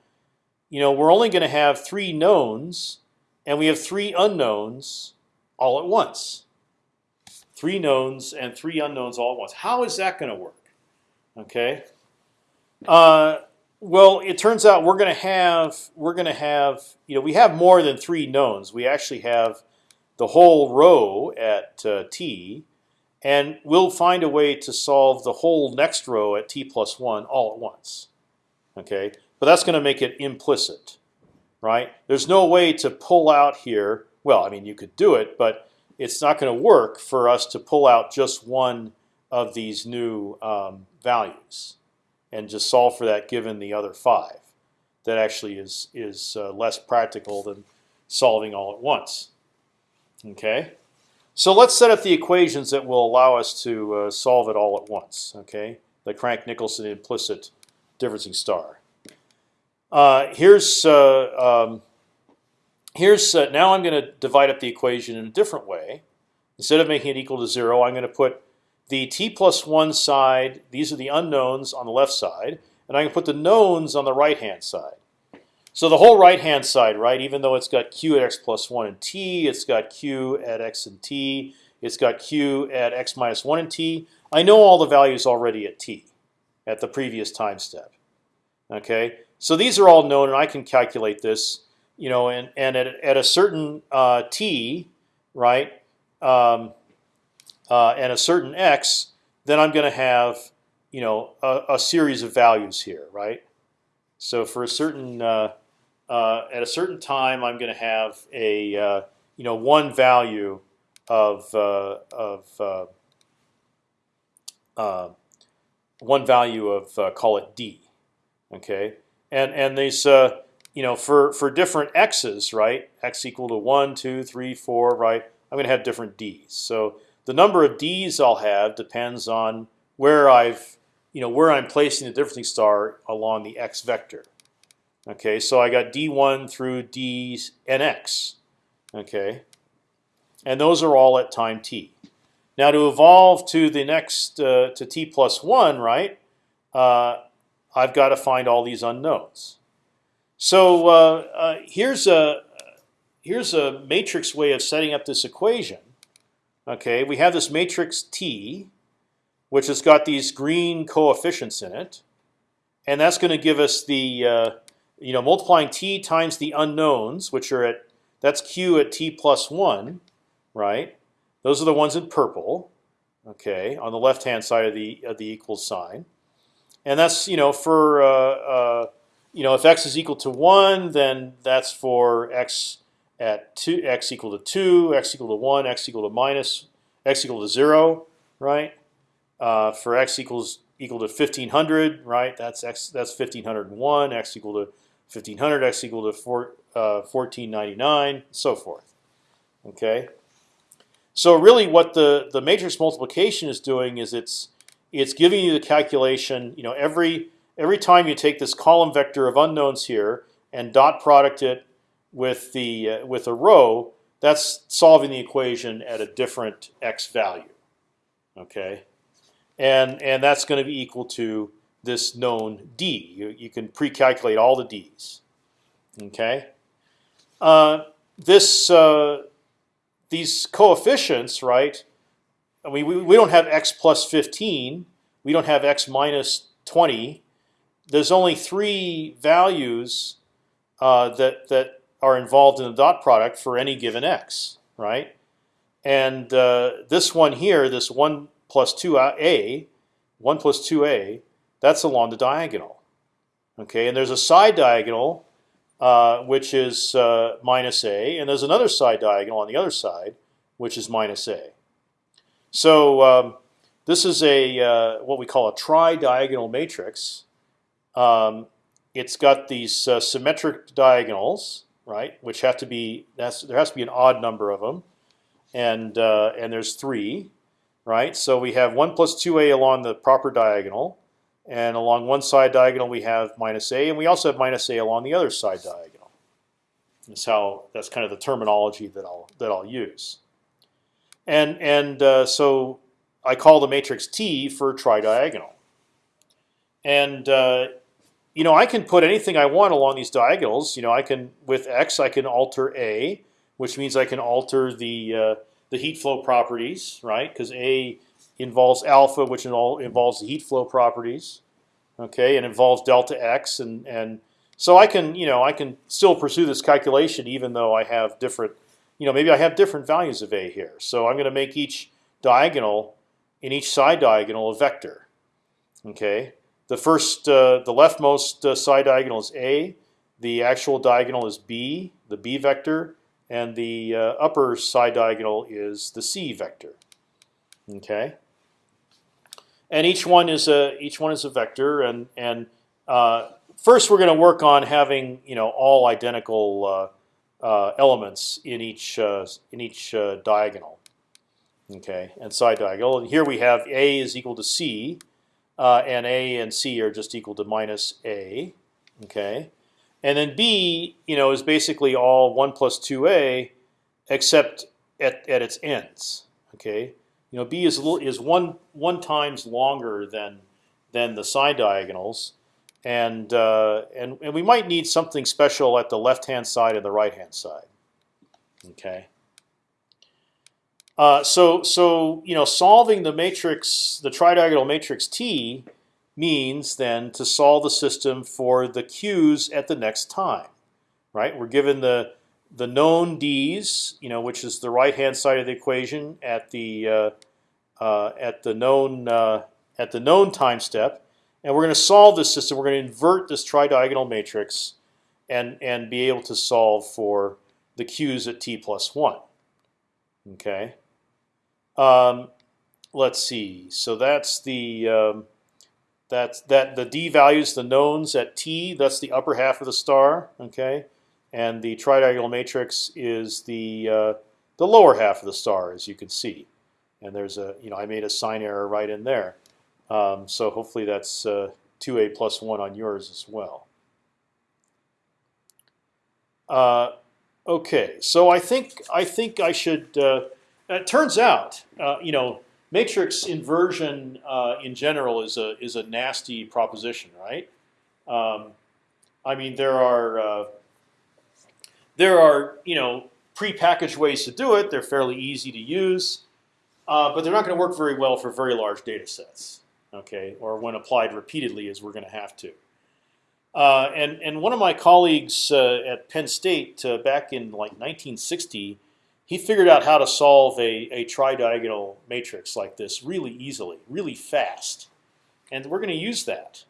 S1: you know, we're only going to have three knowns, and we have three unknowns all at once three knowns and three unknowns all at once. How is that going to work? Okay. Uh, Well, it turns out we're going to have we're going to have you know we have more than three knowns. We actually have the whole row at uh, t, and we'll find a way to solve the whole next row at t plus one all at once. Okay, but that's going to make it implicit, right? There's no way to pull out here. Well, I mean you could do it, but it's not going to work for us to pull out just one of these new um, values and just solve for that given the other five. That actually is is uh, less practical than solving all at once. Okay, so let's set up the equations that will allow us to uh, solve it all at once. Okay, the Crank-Nicolson implicit differencing star. Uh, here's uh, um, here's uh, now I'm going to divide up the equation in a different way. Instead of making it equal to zero, I'm going to put the t plus one side, these are the unknowns on the left side, and I can put the knowns on the right hand side. So the whole right hand side, right, even though it's got q at x plus one and t, it's got q at x and t, it's got q at x minus one and t. I know all the values already at t, at the previous time step. Okay, so these are all known, and I can calculate this. You know, and and at at a certain uh, t, right, um, uh, and a certain x, then I'm going to have you know a, a, series of values here, right? So for a certain uh, uh, at a certain time, I'm going to have a uh, you know one value of uh, of uh, one value of call it d, okay? And and these you know for for different x's, right? X equal to one, two, three, four, right? I'm going to have different d's. So the number of D's I'll have depends on where I've, you know, where I'm placing the differencing star along the x vector. Okay, so I got D1 through D and. Okay, and those are all at time t. Now to evolve to the next uh, to t plus one, right? Uh, I've got to find all these unknowns. So uh, uh here's a here's a matrix way of setting up this equation. Okay, we have this matrix T, which has got these green coefficients in it, and that's going to give us the uh, you know multiplying T times the unknowns, which are at that's Q at T plus one, right? Those are the ones in purple. Okay, on the left hand side of the of the equal sign, and that's you know for uh, uh, you know if x is equal to one, then that's for x at two x equal to two, x equal to one, x equal to minus, x equal to zero, right? Uh, for x equals equal to fifteen hundred, right? That's x. That's fifteen hundred and one. X equal to fifteen hundred. X equal to four, uh, so forth. Okay. So really, what the the matrix multiplication is doing is it's it's giving you the calculation. You know, every every time you take this column vector of unknowns here and dot product it with the uh, with a row, that's solving the equation at a different x value. Okay, and and that's going to be equal to this known d. You, you can pre-calculate all the d's. Okay, uh, this uh, these coefficients, right? I mean, we, we don't have x plus 15. We don't have x minus 20. There's only three values uh, that that are involved in the dot product for any given x, right? And uh, this one here, this one plus two a, one plus two a, that's along the diagonal. Okay, and there's a side diagonal uh, which is uh, minus a, and there's another side diagonal on the other side which is minus a. So um, this is a uh, what we call a tri-diagonal matrix. Um, it's got these uh, symmetric diagonals, right? Which have to be that's there has to be an odd number of them, and uh, and there's three, right? So we have one plus two a along the proper diagonal, and along one side diagonal we have minus a, and we also have minus a along the other side diagonal. That's how that's kind of the terminology that I'll that I'll use. And and uh, so I call the matrix T for tridiagonal. And uh, you know, I can put anything I want along these diagonals. You know, I can with x I can alter a, which means I can alter the uh, the heat flow properties, right? Because a involves alpha, which involves the heat flow properties. Okay, and involves delta x, and and so I can you know I can still pursue this calculation even though I have different you know maybe I have different values of a here. So I'm going to make each diagonal in each side diagonal a vector. Okay, the first uh, the leftmost uh, side diagonal is a, the actual diagonal is b, the b vector, and the uh, upper side diagonal is the c vector. Okay. And each one is a each one is a vector, and and uh, first we're going to work on having you know all identical uh, uh, elements in each uh, in each uh, diagonal. Okay, and side diagonal. And here we have a is equal to c, and a and c are just equal to minus a. Okay, and then b you know is basically all one plus two a, except at at its ends. Okay, you know, b is little, is one one times longer than than the side diagonals, and uh, and and we might need something special at the left hand side and the right hand side. Okay. Uh, so so you know, solving the matrix, the tridiagonal matrix T, means then to solve the system for the q's at the next time. Right? We're given the the known d's, you know, which is the right hand side of the equation at the uh, uh, at the known uh, at the known time step, and we're going to solve this system. We're going to invert this tridiagonal matrix, and and be able to solve for the q's at t plus one. Okay. Um, let's see. So that's the um, that's that the d values the knowns at t. That's the upper half of the star. Okay and the tridiagonal matrix is the uh, the lower half of the star, as you can see. And there's a you know I made a sign error right in there, um, so hopefully that's uh, two a plus one on yours as well. Uh, okay, so I think I think I should. Uh, it turns out, uh, you know, matrix inversion uh, in general is a is a nasty proposition, right? Um, I mean, there are there are you know prepackaged ways to do it. They're fairly easy to use, uh, but they're not going to work very well for very large data sets. Okay, or when applied repeatedly, as we're going to have to. Uh, and and one of my colleagues uh, at Penn State uh, back in like 1960, he figured out how to solve a a tridiagonal matrix like this really easily, really fast, and we're going to use that.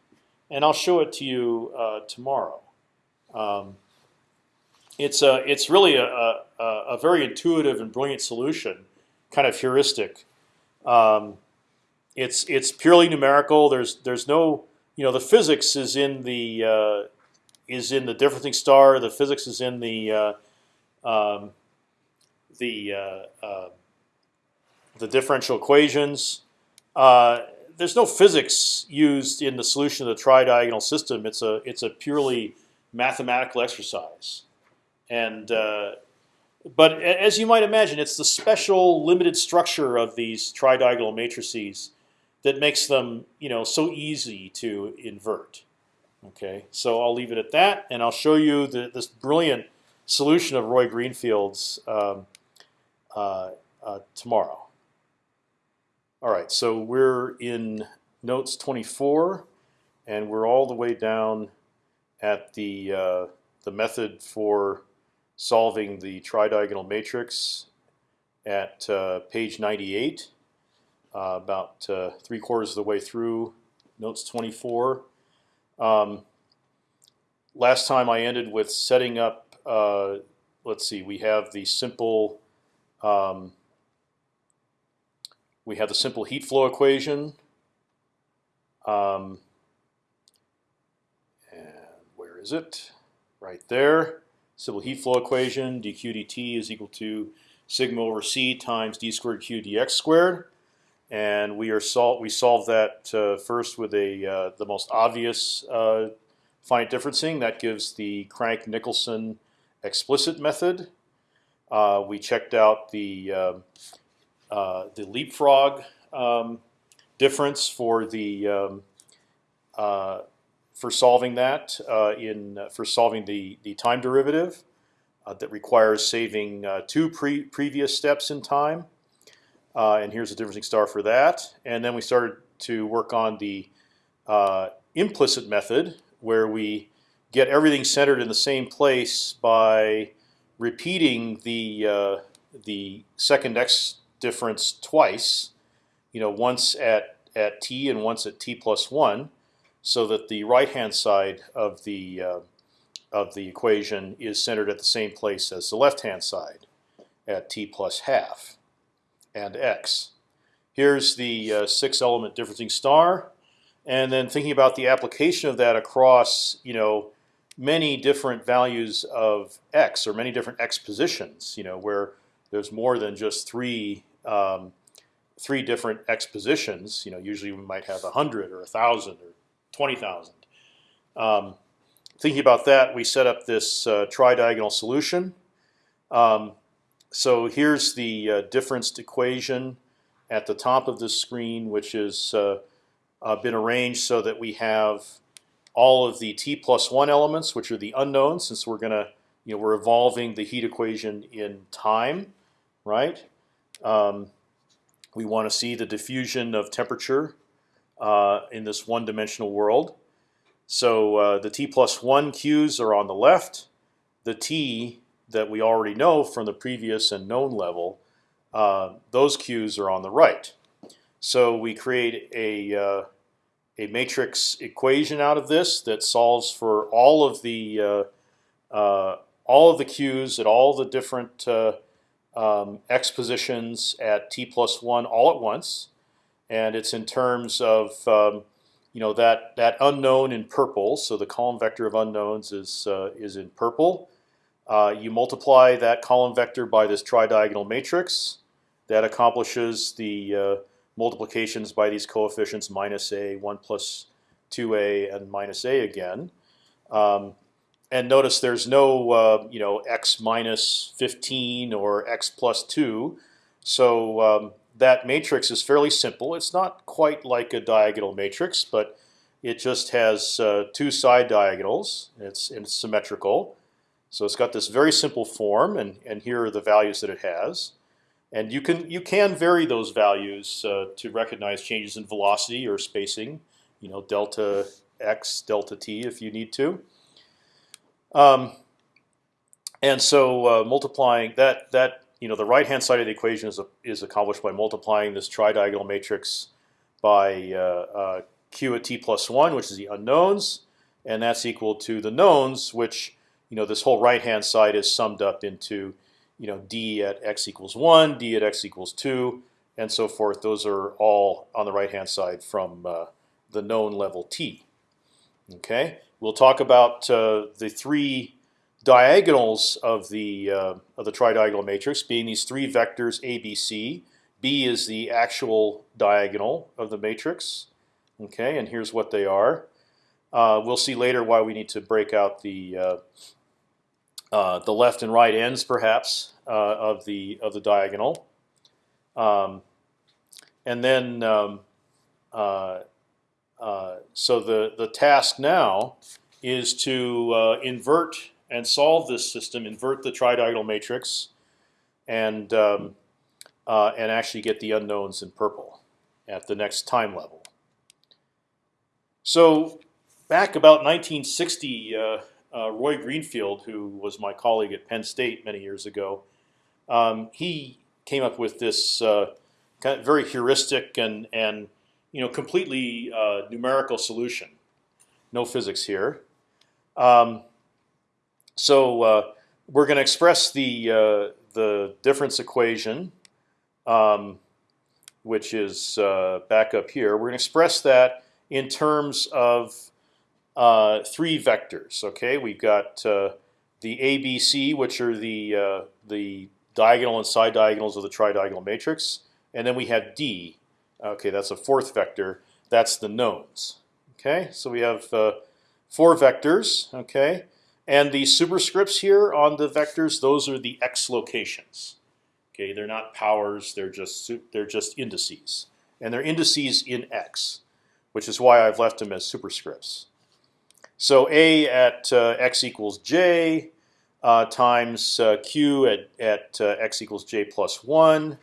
S1: And I'll show it to you uh, tomorrow. Um, it's a it's really a, a, a, very intuitive and brilliant solution, kind of heuristic. Um, it's it's purely numerical. There's there's no you know the physics is in the uh, is in the differencing star. The physics is in the uh, um, the uh, uh the differential equations. Uh, there's no physics used in the solution of the tridiagonal system. It's a it's a purely mathematical exercise. And uh, but as you might imagine, it's the special limited structure of these tridiagonal matrices that makes them, you know, so easy to invert. Okay, so I'll leave it at that, and I'll show you the, this brilliant solution of Roy Greenfield's um, uh, uh, tomorrow. All right, so we're in notes 24, and we're all the way down at the uh, the method for solving the tridiagonal matrix at uh, page 98, uh, about uh, three quarters of the way through notes 24. Um, last time I ended with setting up. Uh, let's see, we have the simple. Um, we have the simple heat flow equation. Um, and where is it? Right there simple heat flow equation, dq dt is equal to sigma over c times d squared q dx squared, and we are sol we solve that uh, first with a uh, the most obvious uh, finite differencing that gives the Crank-Nicolson explicit method. Uh, we checked out the um, uh, the leapfrog um, difference for the um, uh, for solving that uh, in uh, for solving the the time derivative uh, that requires saving two pre previous steps in time. And here's the differencing star for that. And then we started to work on the implicit method where we get everything centered in the same place by repeating the uh, the second x difference twice, you know, once at at t and once at t plus one, so that the right hand side of the uh, of the equation is centered at the same place as the left hand side at t plus half and x. Here's the uh, six element differencing star, and then thinking about the application of that across you know many different values of x or many different x positions. You know where there's more than just three um, three different x positions. You know usually we might have a hundred or a thousand or twenty thousand. Um, thinking about that, we set up this uh, tridiagonal solution. Um, so here's the uh, differenced equation at the top of the screen, which has uh, uh, been arranged so that we have all of the t plus one elements, which are the unknowns, since we're gonna, you know, we're evolving the heat equation in time, right? Um, we want to see the diffusion of temperature uh, in this one-dimensional world. So uh, the t plus one q's are on the left. The t that we already know from the previous and known level, uh, those q's are on the right. So we create a uh, a matrix equation out of this that solves for all of the uh, uh, all of the q's at all the different um, x positions at t plus one all at once, and it's in terms of um, you know that that unknown in purple. So the column vector of unknowns is uh, is in purple. Uh, you multiply that column vector by this tridiagonal matrix. That accomplishes the uh, multiplications by these coefficients minus a, 1 plus 2a, and minus a again. Um, and notice there's no uh, you know x minus 15 or x plus 2. So um, that matrix is fairly simple. It's not quite like a diagonal matrix, but it just has uh, two side diagonals. It's, it's symmetrical. So it's got this very simple form, and, and here are the values that it has. And you can you can vary those values uh, to recognize changes in velocity or spacing, you know, delta x, delta t, if you need to. Um, and so uh, multiplying that that you know the right hand side of the equation is a, is accomplished by multiplying this tridiagonal matrix by uh, uh q at t plus one, which is the unknowns, and that's equal to the knowns, which you know this whole right hand side is summed up into you know d at x equals one, d at x equals two, and so forth. Those are all on the right hand side from uh, the known level t. Okay, we'll talk about uh, the three diagonals of the uh, of the tridiagonal matrix being these three vectors a, b, c. B is the actual diagonal of the matrix. Okay, and here's what they are. Uh, we'll see later why we need to break out the uh, uh, the left and right ends, perhaps, uh, of the of the diagonal. Um, and then, um, uh, uh, so the the task now is to invert and solve this system, invert the tridiagonal matrix, and um, and actually get the unknowns in purple at the next time level. So back about 1960 uh, Roy Greenfield, who was my colleague at Penn State many years ago, um, he came up with this uh, kind of very heuristic and and you know completely uh, numerical solution. No physics here. Um, so uh, we're going to express the uh, the difference equation, um, which is uh, back up here. We're going to express that in terms of uh, three vectors. Okay, we've got uh, the ABC, which are the uh, the diagonal and side diagonals of the tridiagonal matrix, and then we have D. Okay, that's a fourth vector. That's the knowns. Okay, so we have four vectors. Okay, and the superscripts here on the vectors, those are the x locations. Okay, they're not powers. They're just they're just indices, and they're indices in x, which is why I've left them as superscripts. So a at uh, x equals j uh, times uh, q at at uh, x equals j plus one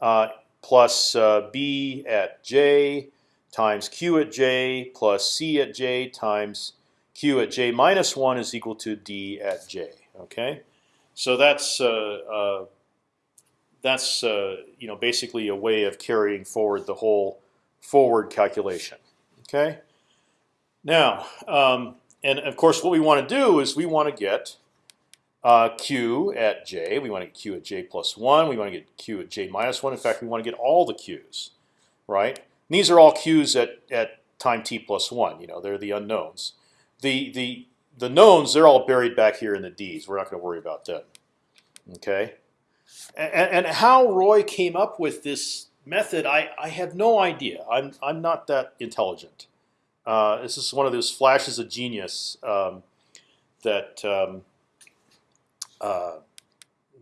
S1: uh, plus uh, b at j times q at j plus c at j times q at j minus one is equal to d at j. Okay, so that's uh, uh, that's uh, you know basically a way of carrying forward the whole forward calculation. Okay. Now, um, and of course, what we want to do is we want to get uh, q at j. We want to get q at j plus one. We want to get q at j minus one. In fact, we want to get all the q's, right? And these are all q's at at time t plus one. You know, they're the unknowns. The the the knowns they're all buried back here in the d's. We're not going to worry about them. Okay. And, and how Roy came up with this method, I, I have no idea. I'm I'm not that intelligent. Uh, this is one of those flashes of genius um, that um, uh,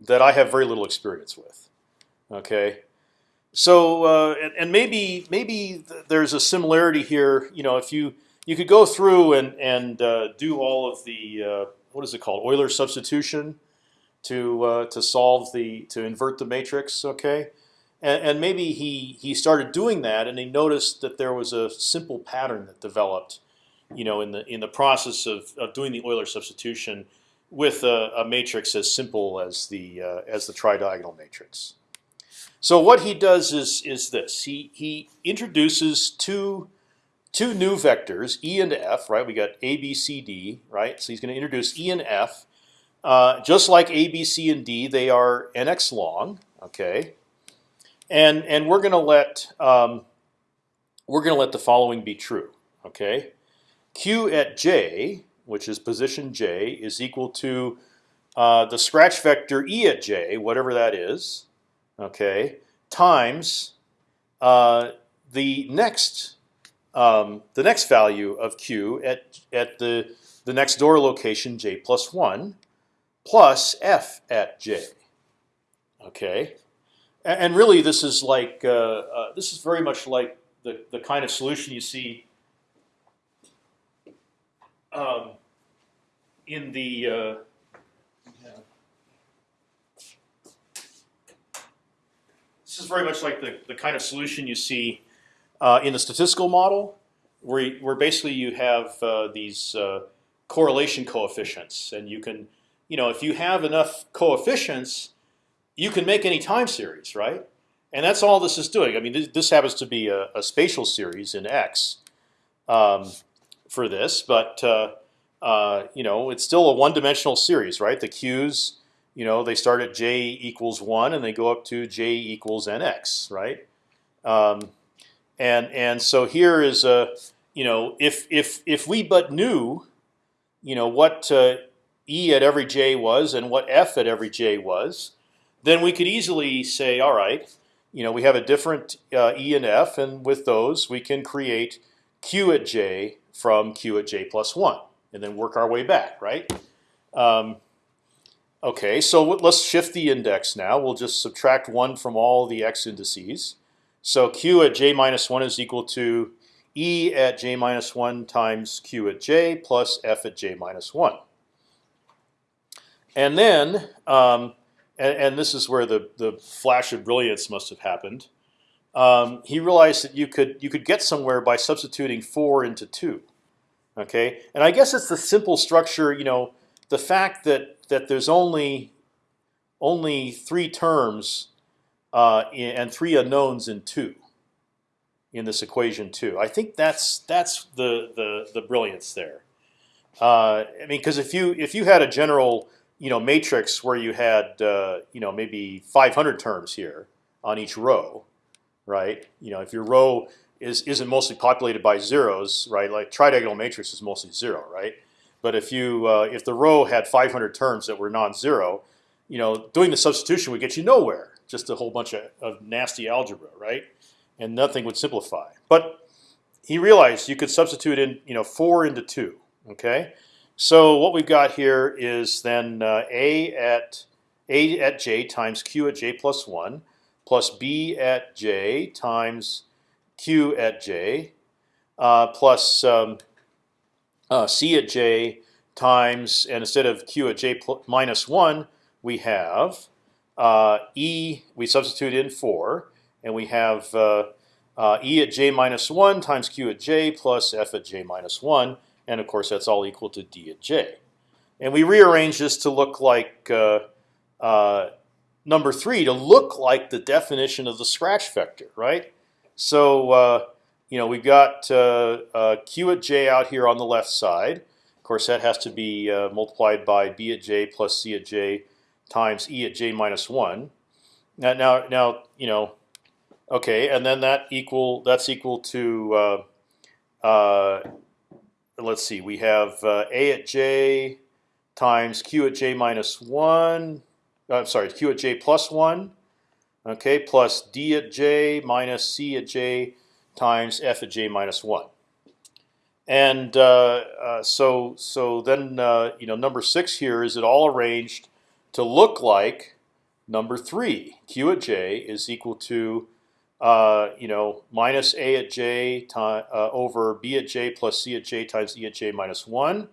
S1: that I have very little experience with. Okay, so uh, and, and, maybe maybe there's a similarity here. You know, if you you could go through and and uh, do all of the uh, what is it called Euler substitution to uh, to solve the to invert the matrix. Okay, and, and, maybe he he started doing that, and he noticed that there was a simple pattern that developed, you know, in the in the process of, of doing the Euler substitution with a, a matrix as simple as the uh, as the tridiagonal matrix. So what he does is is this: he he introduces two two new vectors, e and f. Right? We got a, b, c, d. Right? So he's going to introduce e and f. Uh, just like a, b, c, and d, they are nx long. Okay and and we're going to let um, we're going to let the following be true. Okay, q at j, which is position j, is equal to uh, the scratch vector e at j, whatever that is. Okay, times uh, the next um, the next value of q at at the the next door location j plus one plus f at j. Okay, and really, this is like uh, uh, this is very much like the the kind of solution you see um, in the. Uh, this is very much like the the kind of solution you see uh, in the statistical model, where where basically you have uh, these uh, correlation coefficients, and you can, you know, if you have enough coefficients you can make any time series, right? And that's all this is doing. I mean, this, this happens to be a, a, spatial series in X um, for this, but uh, uh, you know, it's still a one-dimensional series, right? The q's, you know, they start at j equals one and they go up to j equals nx, right? Um, and and so here is a, you know, if if if we but knew, you know, what uh, e at every j was and what f at every j was, then we could easily say, all right, you know, we have a different uh, E and F, and with those we can create Q at J from Q at J plus one, and then work our way back, right? Um, okay, so let's shift the index now. We'll just subtract one from all the x indices. So Q at J minus one is equal to E at J minus one times Q at J plus F at J minus one. And then um, and, and this is where the the flash of brilliance must have happened. Um, he realized that you could you could get somewhere by substituting four into two. Okay, and I guess it's the simple structure. You know, the fact that that there's only only three terms uh, and three unknowns in two in this equation too. I think that's that's the the the brilliance there. Uh, I mean, because if you if you had a general you know matrix where you had uh, you know maybe 500 terms here on each row, right? You know if your row is isn't mostly populated by zeros, right? Like tridiagonal matrix is mostly zero, right? But if you uh, if the row had 500 terms that were non-zero, you know doing the substitution would get you nowhere. Just a whole bunch of, of nasty algebra, right? And nothing would simplify. But he realized you could substitute in you know four into two. Okay, so what we've got here is then uh, a at a at j times q at j plus one plus b at j times q at j uh, plus um, uh, c at j times and instead of q at j minus one we have e we substitute in four and we have uh, uh, e at j minus one times q at j plus f at j minus one, and of course that's all equal to d at j. And we rearrange this to look like uh, uh, number three to look like the definition of the scratch vector, right? So uh, you know we've got uh, uh, q at j out here on the left side. Of course, that has to be uh, multiplied by b at j plus c at j times e at j minus one. Now, now, now, you know, okay, and then that equal that's equal to. let's see, we have a at j times q at j minus one. I'm sorry, q at j plus one. Okay, plus d at j minus c at j times f at j minus one. And uh, uh, so so then uh, you know number six here is it all arranged to look like number three. Q at j is equal to uh, you know minus a at j time, uh, over b at j plus c at j times e at j minus one.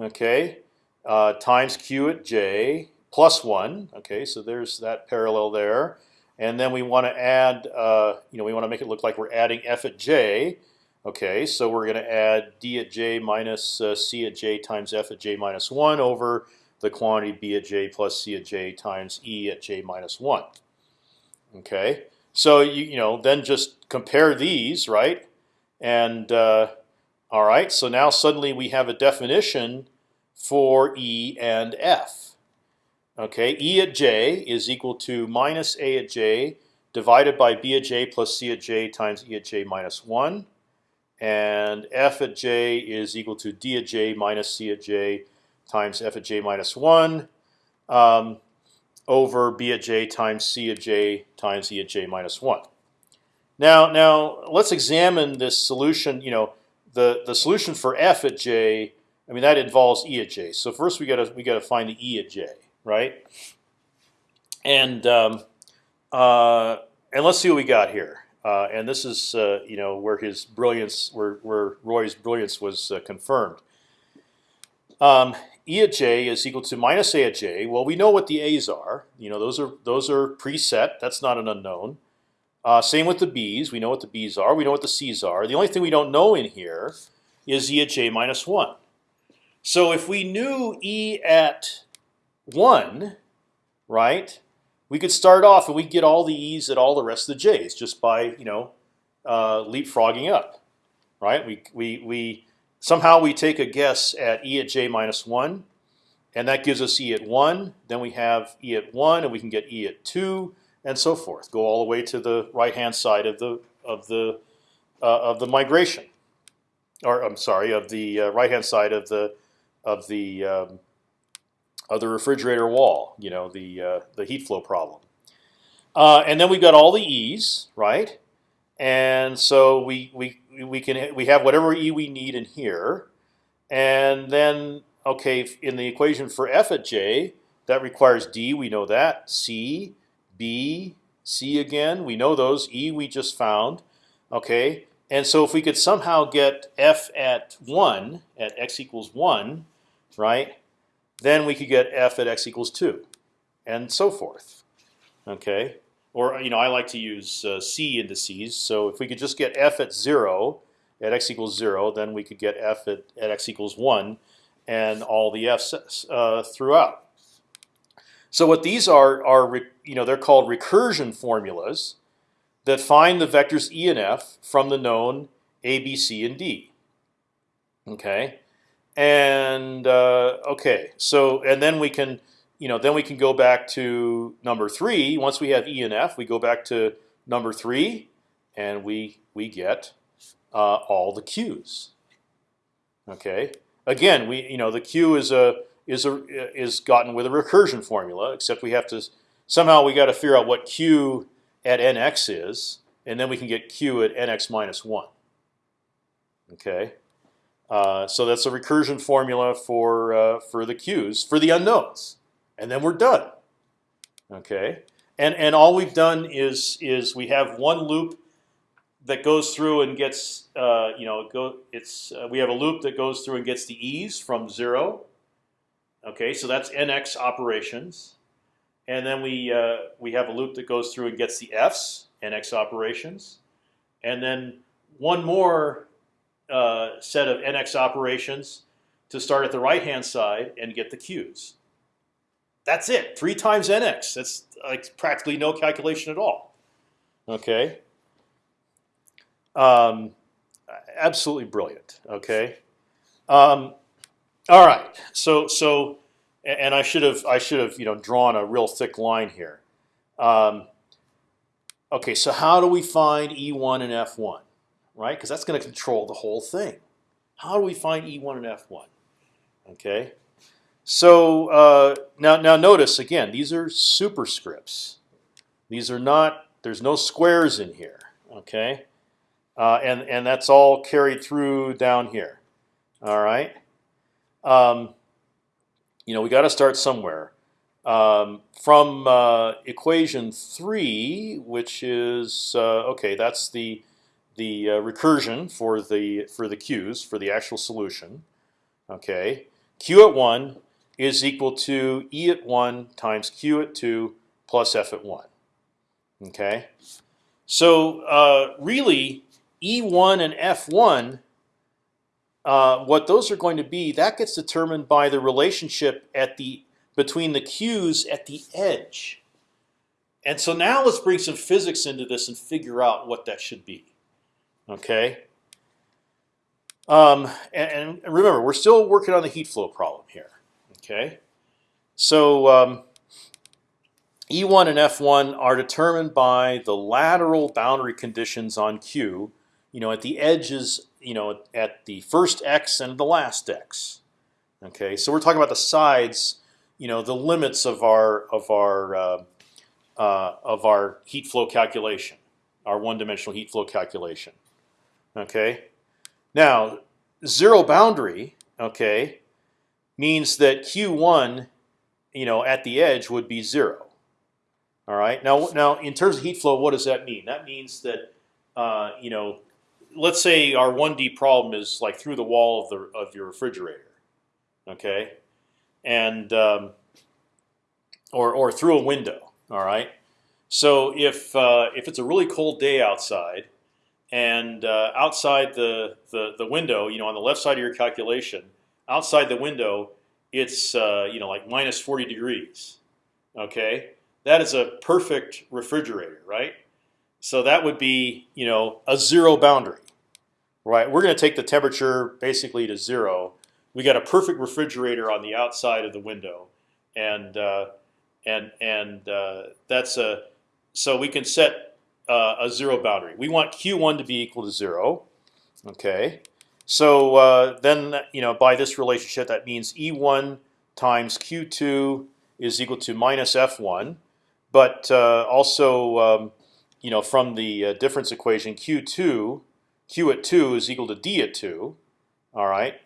S1: Okay, uh, times q at j plus one. Okay, so there's that parallel there. And then we want to add, uh, you know, we want to make it look like we're adding f at j. Okay, so we're going to add d at j minus uh, c at j times f at j minus one over the quantity b at j plus c at j times e at j minus one. Okay, so you you know then just compare these, right? And uh, all right, so now suddenly we have a definition for E and F. Okay, E at j is equal to minus A at j divided by B at j plus C at j times E at j minus one, and F at j is equal to D at j minus C at j times F at j minus one. Um, over b at j times c at j times e at j minus one. Now, now let's examine this solution. You know, the the solution for f at j I mean that involves e at j. So first we got to we got to find the e at j, right? And um, uh, and let's see what we got here. Uh, and this is uh, you know where his brilliance, where where Roy's brilliance was uh, confirmed. Um, e at j is equal to minus a at j. Well, we know what the a's are. You know those are those are preset. That's not an unknown. Uh, same with the b's. We know what the b's are. We know what the c's are. The only thing we don't know in here is e at j minus one. So if we knew E at one, right, we could start off and we get all the E's at all the rest of the J's just by you know uh, leapfrogging up, right? We we we somehow we take a guess at E at J minus one, and that gives us E at one. Then we have E at one, and we can get E at two, and so forth. Go all the way to the right hand side of the of the uh, of the migration, or I'm sorry, of the uh, right hand side of the of the um, of the refrigerator wall. You know the uh, the heat flow problem. Uh, and then we've got all the e's, right? And so we we we can we have whatever e we need in here, and then okay in the equation for f at j that requires d. We know that c, b, c again. We know those e we just found. Okay, and so if we could somehow get f at one at x equals one, right? Then we could get f at x equals two, and so forth. Okay, or you know I like to use uh, c indices. So if we could just get f at zero at x equals zero, then we could get f at, at x equals one, and all the f's uh, throughout. So what these are are you know they're called recursion formulas that find the vectors e and f from the known a, b, c, and d. Okay, and uh, okay, so and then we can, you know, then we can go back to number three. Once we have E and F, we go back to number three, and we we get uh, all the Q's. Okay. Again, we you know the Q is a is a is gotten with a recursion formula, except we have to somehow we got to figure out what Q at nx is, and then we can get Q at nx minus one. Okay. Uh, so that's a recursion formula for uh, for the q's for the unknowns, and then we're done. Okay, and and all we've done is is we have one loop that goes through and gets uh, you know go it's uh, we have a loop that goes through and gets the e's from zero. Okay, so that's nx operations, and then we uh, we have a loop that goes through and gets the f's nx operations, and then one more uh, set of nx operations to start at the right hand side and get the q's. That's it. Three times nx. That's like practically no calculation at all. Okay. Um, absolutely brilliant. Okay. Um, all right. So so, and I should have I should have you know drawn a real thick line here. Um, okay. So how do we find E1 and F1? Right? Because that's going to control the whole thing. How do we find E1 and F1? Okay. So uh, now now notice again these are superscripts. These are not. There's no squares in here. Okay. Uh, and and that's all carried through down here. All right. Um, you know, we got to start somewhere. Um, from uh, equation three, which is uh, okay, that's the the uh, recursion for the for the q's for the actual solution. Okay, q at one is equal to e at one times q at two plus f at one. Okay, so uh, really E1 and F1, uh, what those are going to be, that gets determined by the relationship at the between the Q's at the edge. And so now let's bring some physics into this and figure out what that should be. Okay. Um, and, and, remember, we're still working on the heat flow problem here. Okay. So um, E1 and F1 are determined by the lateral boundary conditions on Q you know, at the edges, you know, at the first x and the last x. Okay, so we're talking about the sides, you know, the limits of our of our uh, uh, of our heat flow calculation, our one-dimensional heat flow calculation. Okay, now zero boundary, okay, means that q1, you know, at the edge would be zero. All right. Now, now in terms of heat flow, what does that mean? That means that uh, you know let's say our 1D problem is like through the wall of the of your refrigerator, okay, and um, or or through a window. All right. So if uh, if it's a really cold day outside, and uh, outside the, the the window, you know, on the left side of your calculation, outside the window, it's uh, you know like minus 40 degrees. Okay, that is a perfect refrigerator, right? So that would be you know a zero boundary, right? We're going to take the temperature basically to zero. We got a perfect refrigerator on the outside of the window, and uh, and and uh, that's a so we can set uh, a zero boundary. We want Q1 to be equal to zero. Okay, so uh, then you know by this relationship that means E1 times Q2 is equal to minus F1, but uh, also um, you know, from the uh, difference equation, Q2, Q at two is equal to D at two. All right.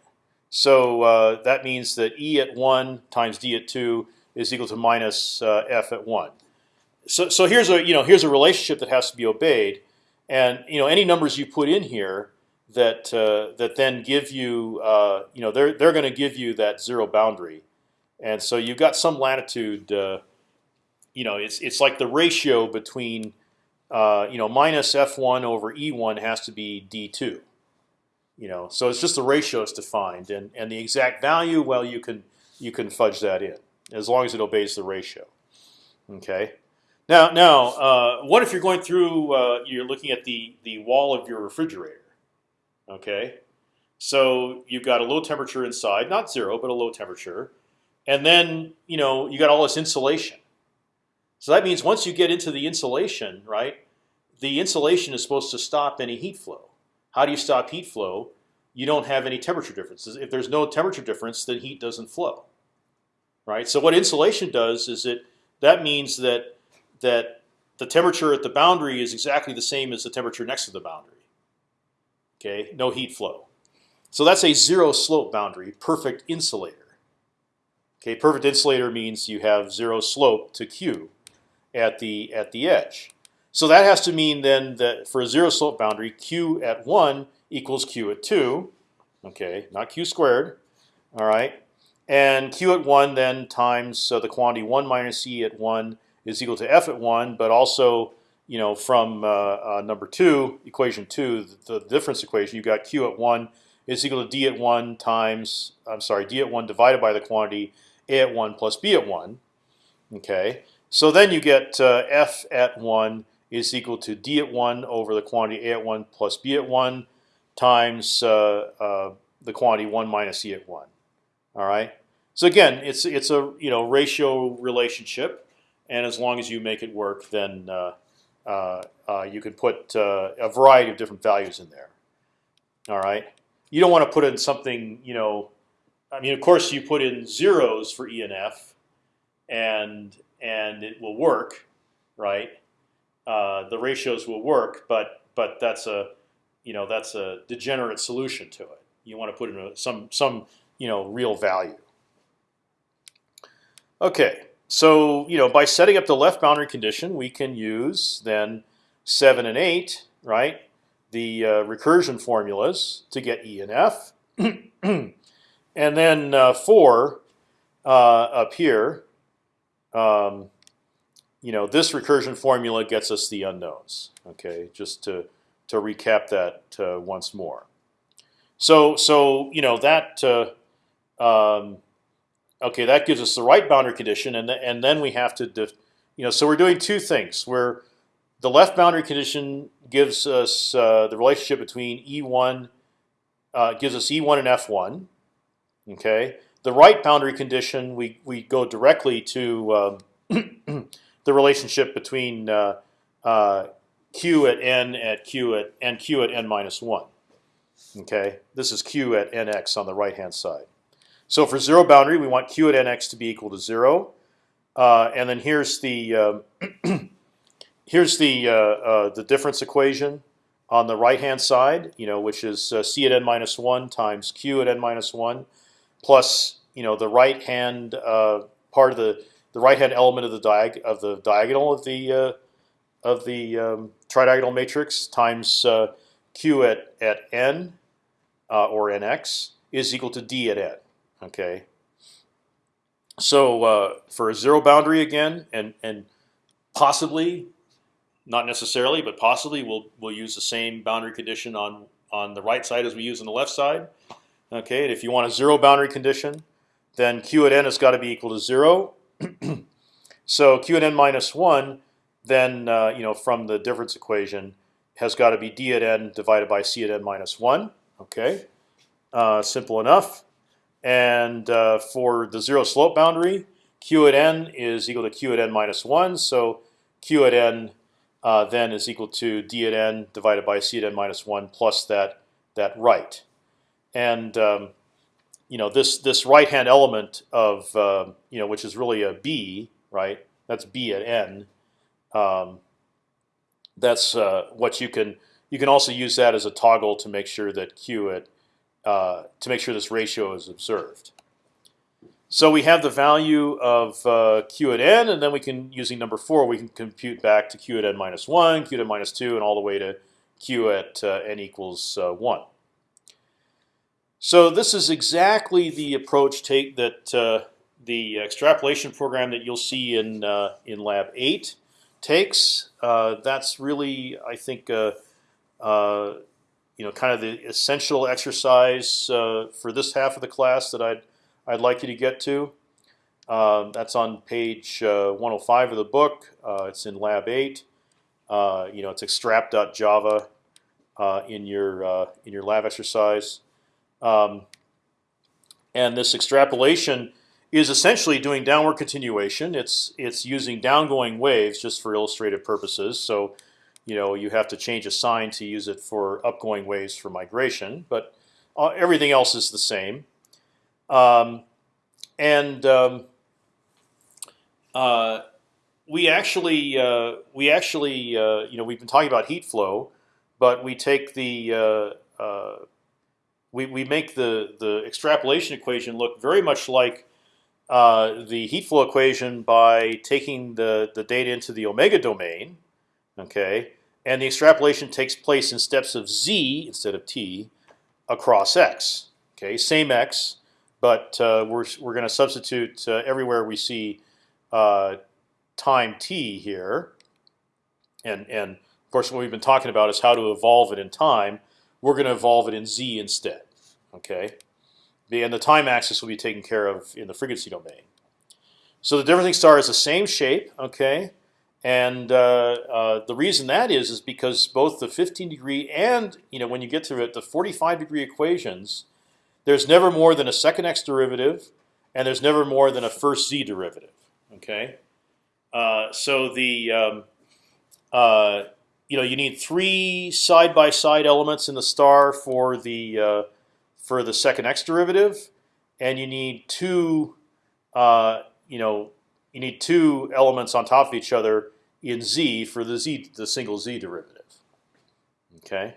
S1: So uh, that means that E at one times D at two is equal to minus uh, F at one. So, so here's a you know here's a relationship that has to be obeyed, and you know any numbers you put in here that uh, that then give you uh, you know they're they're going to give you that zero boundary, and so you've got some latitude. Uh, you know, it's it's like the ratio between uh, you know, minus f1 over e1 has to be d2. You know, so it's just the ratio is defined, and and the exact value. Well, you can you can fudge that in as long as it obeys the ratio. Okay. Now, now, uh, what if you're going through? Uh, you're looking at the the wall of your refrigerator. Okay. So you've got a low temperature inside, not zero, but a low temperature, and then you know you got all this insulation. So that means once you get into the insulation, right, the insulation is supposed to stop any heat flow. How do you stop heat flow? You don't have any temperature differences. If there's no temperature difference, then heat doesn't flow. Right. So what insulation does is it that means that that the temperature at the boundary is exactly the same as the temperature next to the boundary. Okay, no heat flow. So that's a zero slope boundary, perfect insulator. Okay, perfect insulator means you have zero slope to Q at the at the edge. So that has to mean then that for a zero slope boundary, q at one equals q at two. Okay, not q squared. All right, and q at one then times uh, the quantity one minus e at one is equal to f at one, but also you know, from uh, uh, number two, equation two, the, the difference equation, you've got q at one is equal to d at one times, I'm sorry, d at one divided by the quantity a at one plus b at one. Okay, so then you get uh, f at one is equal to d at one over the quantity a at one plus b at one times uh, uh, the quantity one minus e at one. All right. So again, it's it's a you know ratio relationship, and as long as you make it work, then uh, Uh, uh, you can put uh, a variety of different values in there. All right. You don't want to put in something you know. I mean, of course, you put in zeros for E and F, and and it will work, right? Uh, the ratios will work, but but that's a you know that's a degenerate solution to it. You want to put in a, some some you know real value. Okay, so you know by setting up the left boundary condition, we can use then seven and eight, right? The uh, recursion formulas to get E and F, [clears throat] and then uh, four uh, up here. Um, you know, this recursion formula gets us the unknowns. Okay, just to to recap that uh, once more. So so you know that uh, um, okay that gives us the right boundary condition, and th and then we have to you know so we're doing two things. Where the left boundary condition gives us uh, the relationship between E1 uh, gives us E1 and F1. Okay, the right boundary condition we we go directly to um, [clears throat] the relationship between uh, uh, q at n at q at and q at n minus one. Okay, this is q at nx on the right hand side. So for zero boundary, we want q at nx to be equal to zero, uh, and then here's the um, [clears throat] here's the uh, uh, the difference equation on the right hand side. You know, which is uh, c at n minus one times q at n minus one, plus you know the right hand part of the the right hand element of the diag of the diagonal of the of the um, tridiagonal matrix times uh, q at at n uh, or nx is equal to d at n. Okay. So uh, for a zero boundary again, and and possibly, not necessarily, but possibly, we'll we'll use the same boundary condition on on the right side as we use on the left side. Okay. And if you want a zero boundary condition, then q at n has got to be equal to zero. [clears throat] so q at n minus one then uh, you know from the difference equation has got to be d at n divided by c at n minus one. Okay, uh, simple enough. And uh, for the zero slope boundary, q at n is equal to q at n minus one. So q at n uh, then is equal to d at n divided by c at n minus one plus that that right. And um, you know this this right hand element of uh, you know which is really a b right. That's b at n um, that's uh, what you can. You can also use that as a toggle to make sure that q at uh, to make sure this ratio is observed. So we have the value of uh, q at n, and then we can, using number four, we can compute back to q at n minus one, q at n minus two, and all the way to q at uh, n equals uh, one. So this is exactly the approach take that uh, the extrapolation program that you'll see in in lab eight takes. That's really, I think, uh, you know, kind of the essential exercise uh, for this half of the class that I'd I'd like you to get to. Um, that's on page 105 of the book. it's in Lab 8. you know, it's extrap.java in your in your lab exercise. Um, and this extrapolation is essentially doing downward continuation. It's it's using downgoing waves just for illustrative purposes. So, you know, you have to change a sign to use it for upgoing waves for migration, but uh, everything else is the same. Um, and um, uh, we actually uh, we actually uh, you know we've been talking about heat flow, but we take the uh, we we make the the extrapolation equation look very much like the heat flow equation by taking the the data into the omega domain, okay, and the extrapolation takes place in steps of z instead of t across x. Okay, same x, but uh, we're we're going to substitute uh, everywhere we see uh, time t here, and and of course what we've been talking about is how to evolve it in time. We're going to evolve it in z instead. Okay, and the time axis will be taken care of in the frequency domain. So the differentiating star is the same shape. Okay, and uh, uh, the reason that is is because both the 15 degree and you know when you get to it the 45 degree equations, there's never more than a second x derivative, and there's never more than a first z derivative. Okay, uh, so the um, uh, you know you need three side by side elements in the star for the uh, for the second x derivative, and you need two uh, you know you need two elements on top of each other in z for the z the single z derivative. Okay.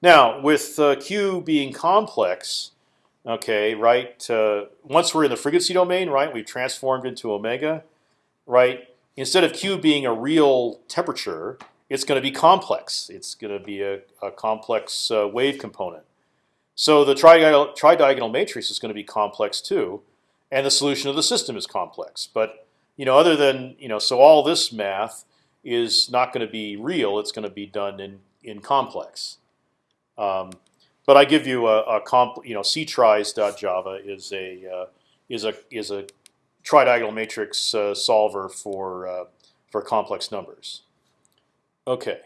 S1: Now with uh, q being complex, okay, right? Uh, once we're in the frequency domain, right, we've transformed into omega, right? Instead of q being a real temperature, it's going to be complex. It's going to be a, a complex uh, wave component. So the tridiagonal, tridiagonal matrix is going to be complex too, and the solution of the system is complex. But you know, other than you know, so all this math is not going to be real. It's going to be done in in complex. Um, but I give you a, a comp, you know, ctris.java is a uh, is a is a tridiagonal matrix uh, solver for uh, for complex numbers. Okay.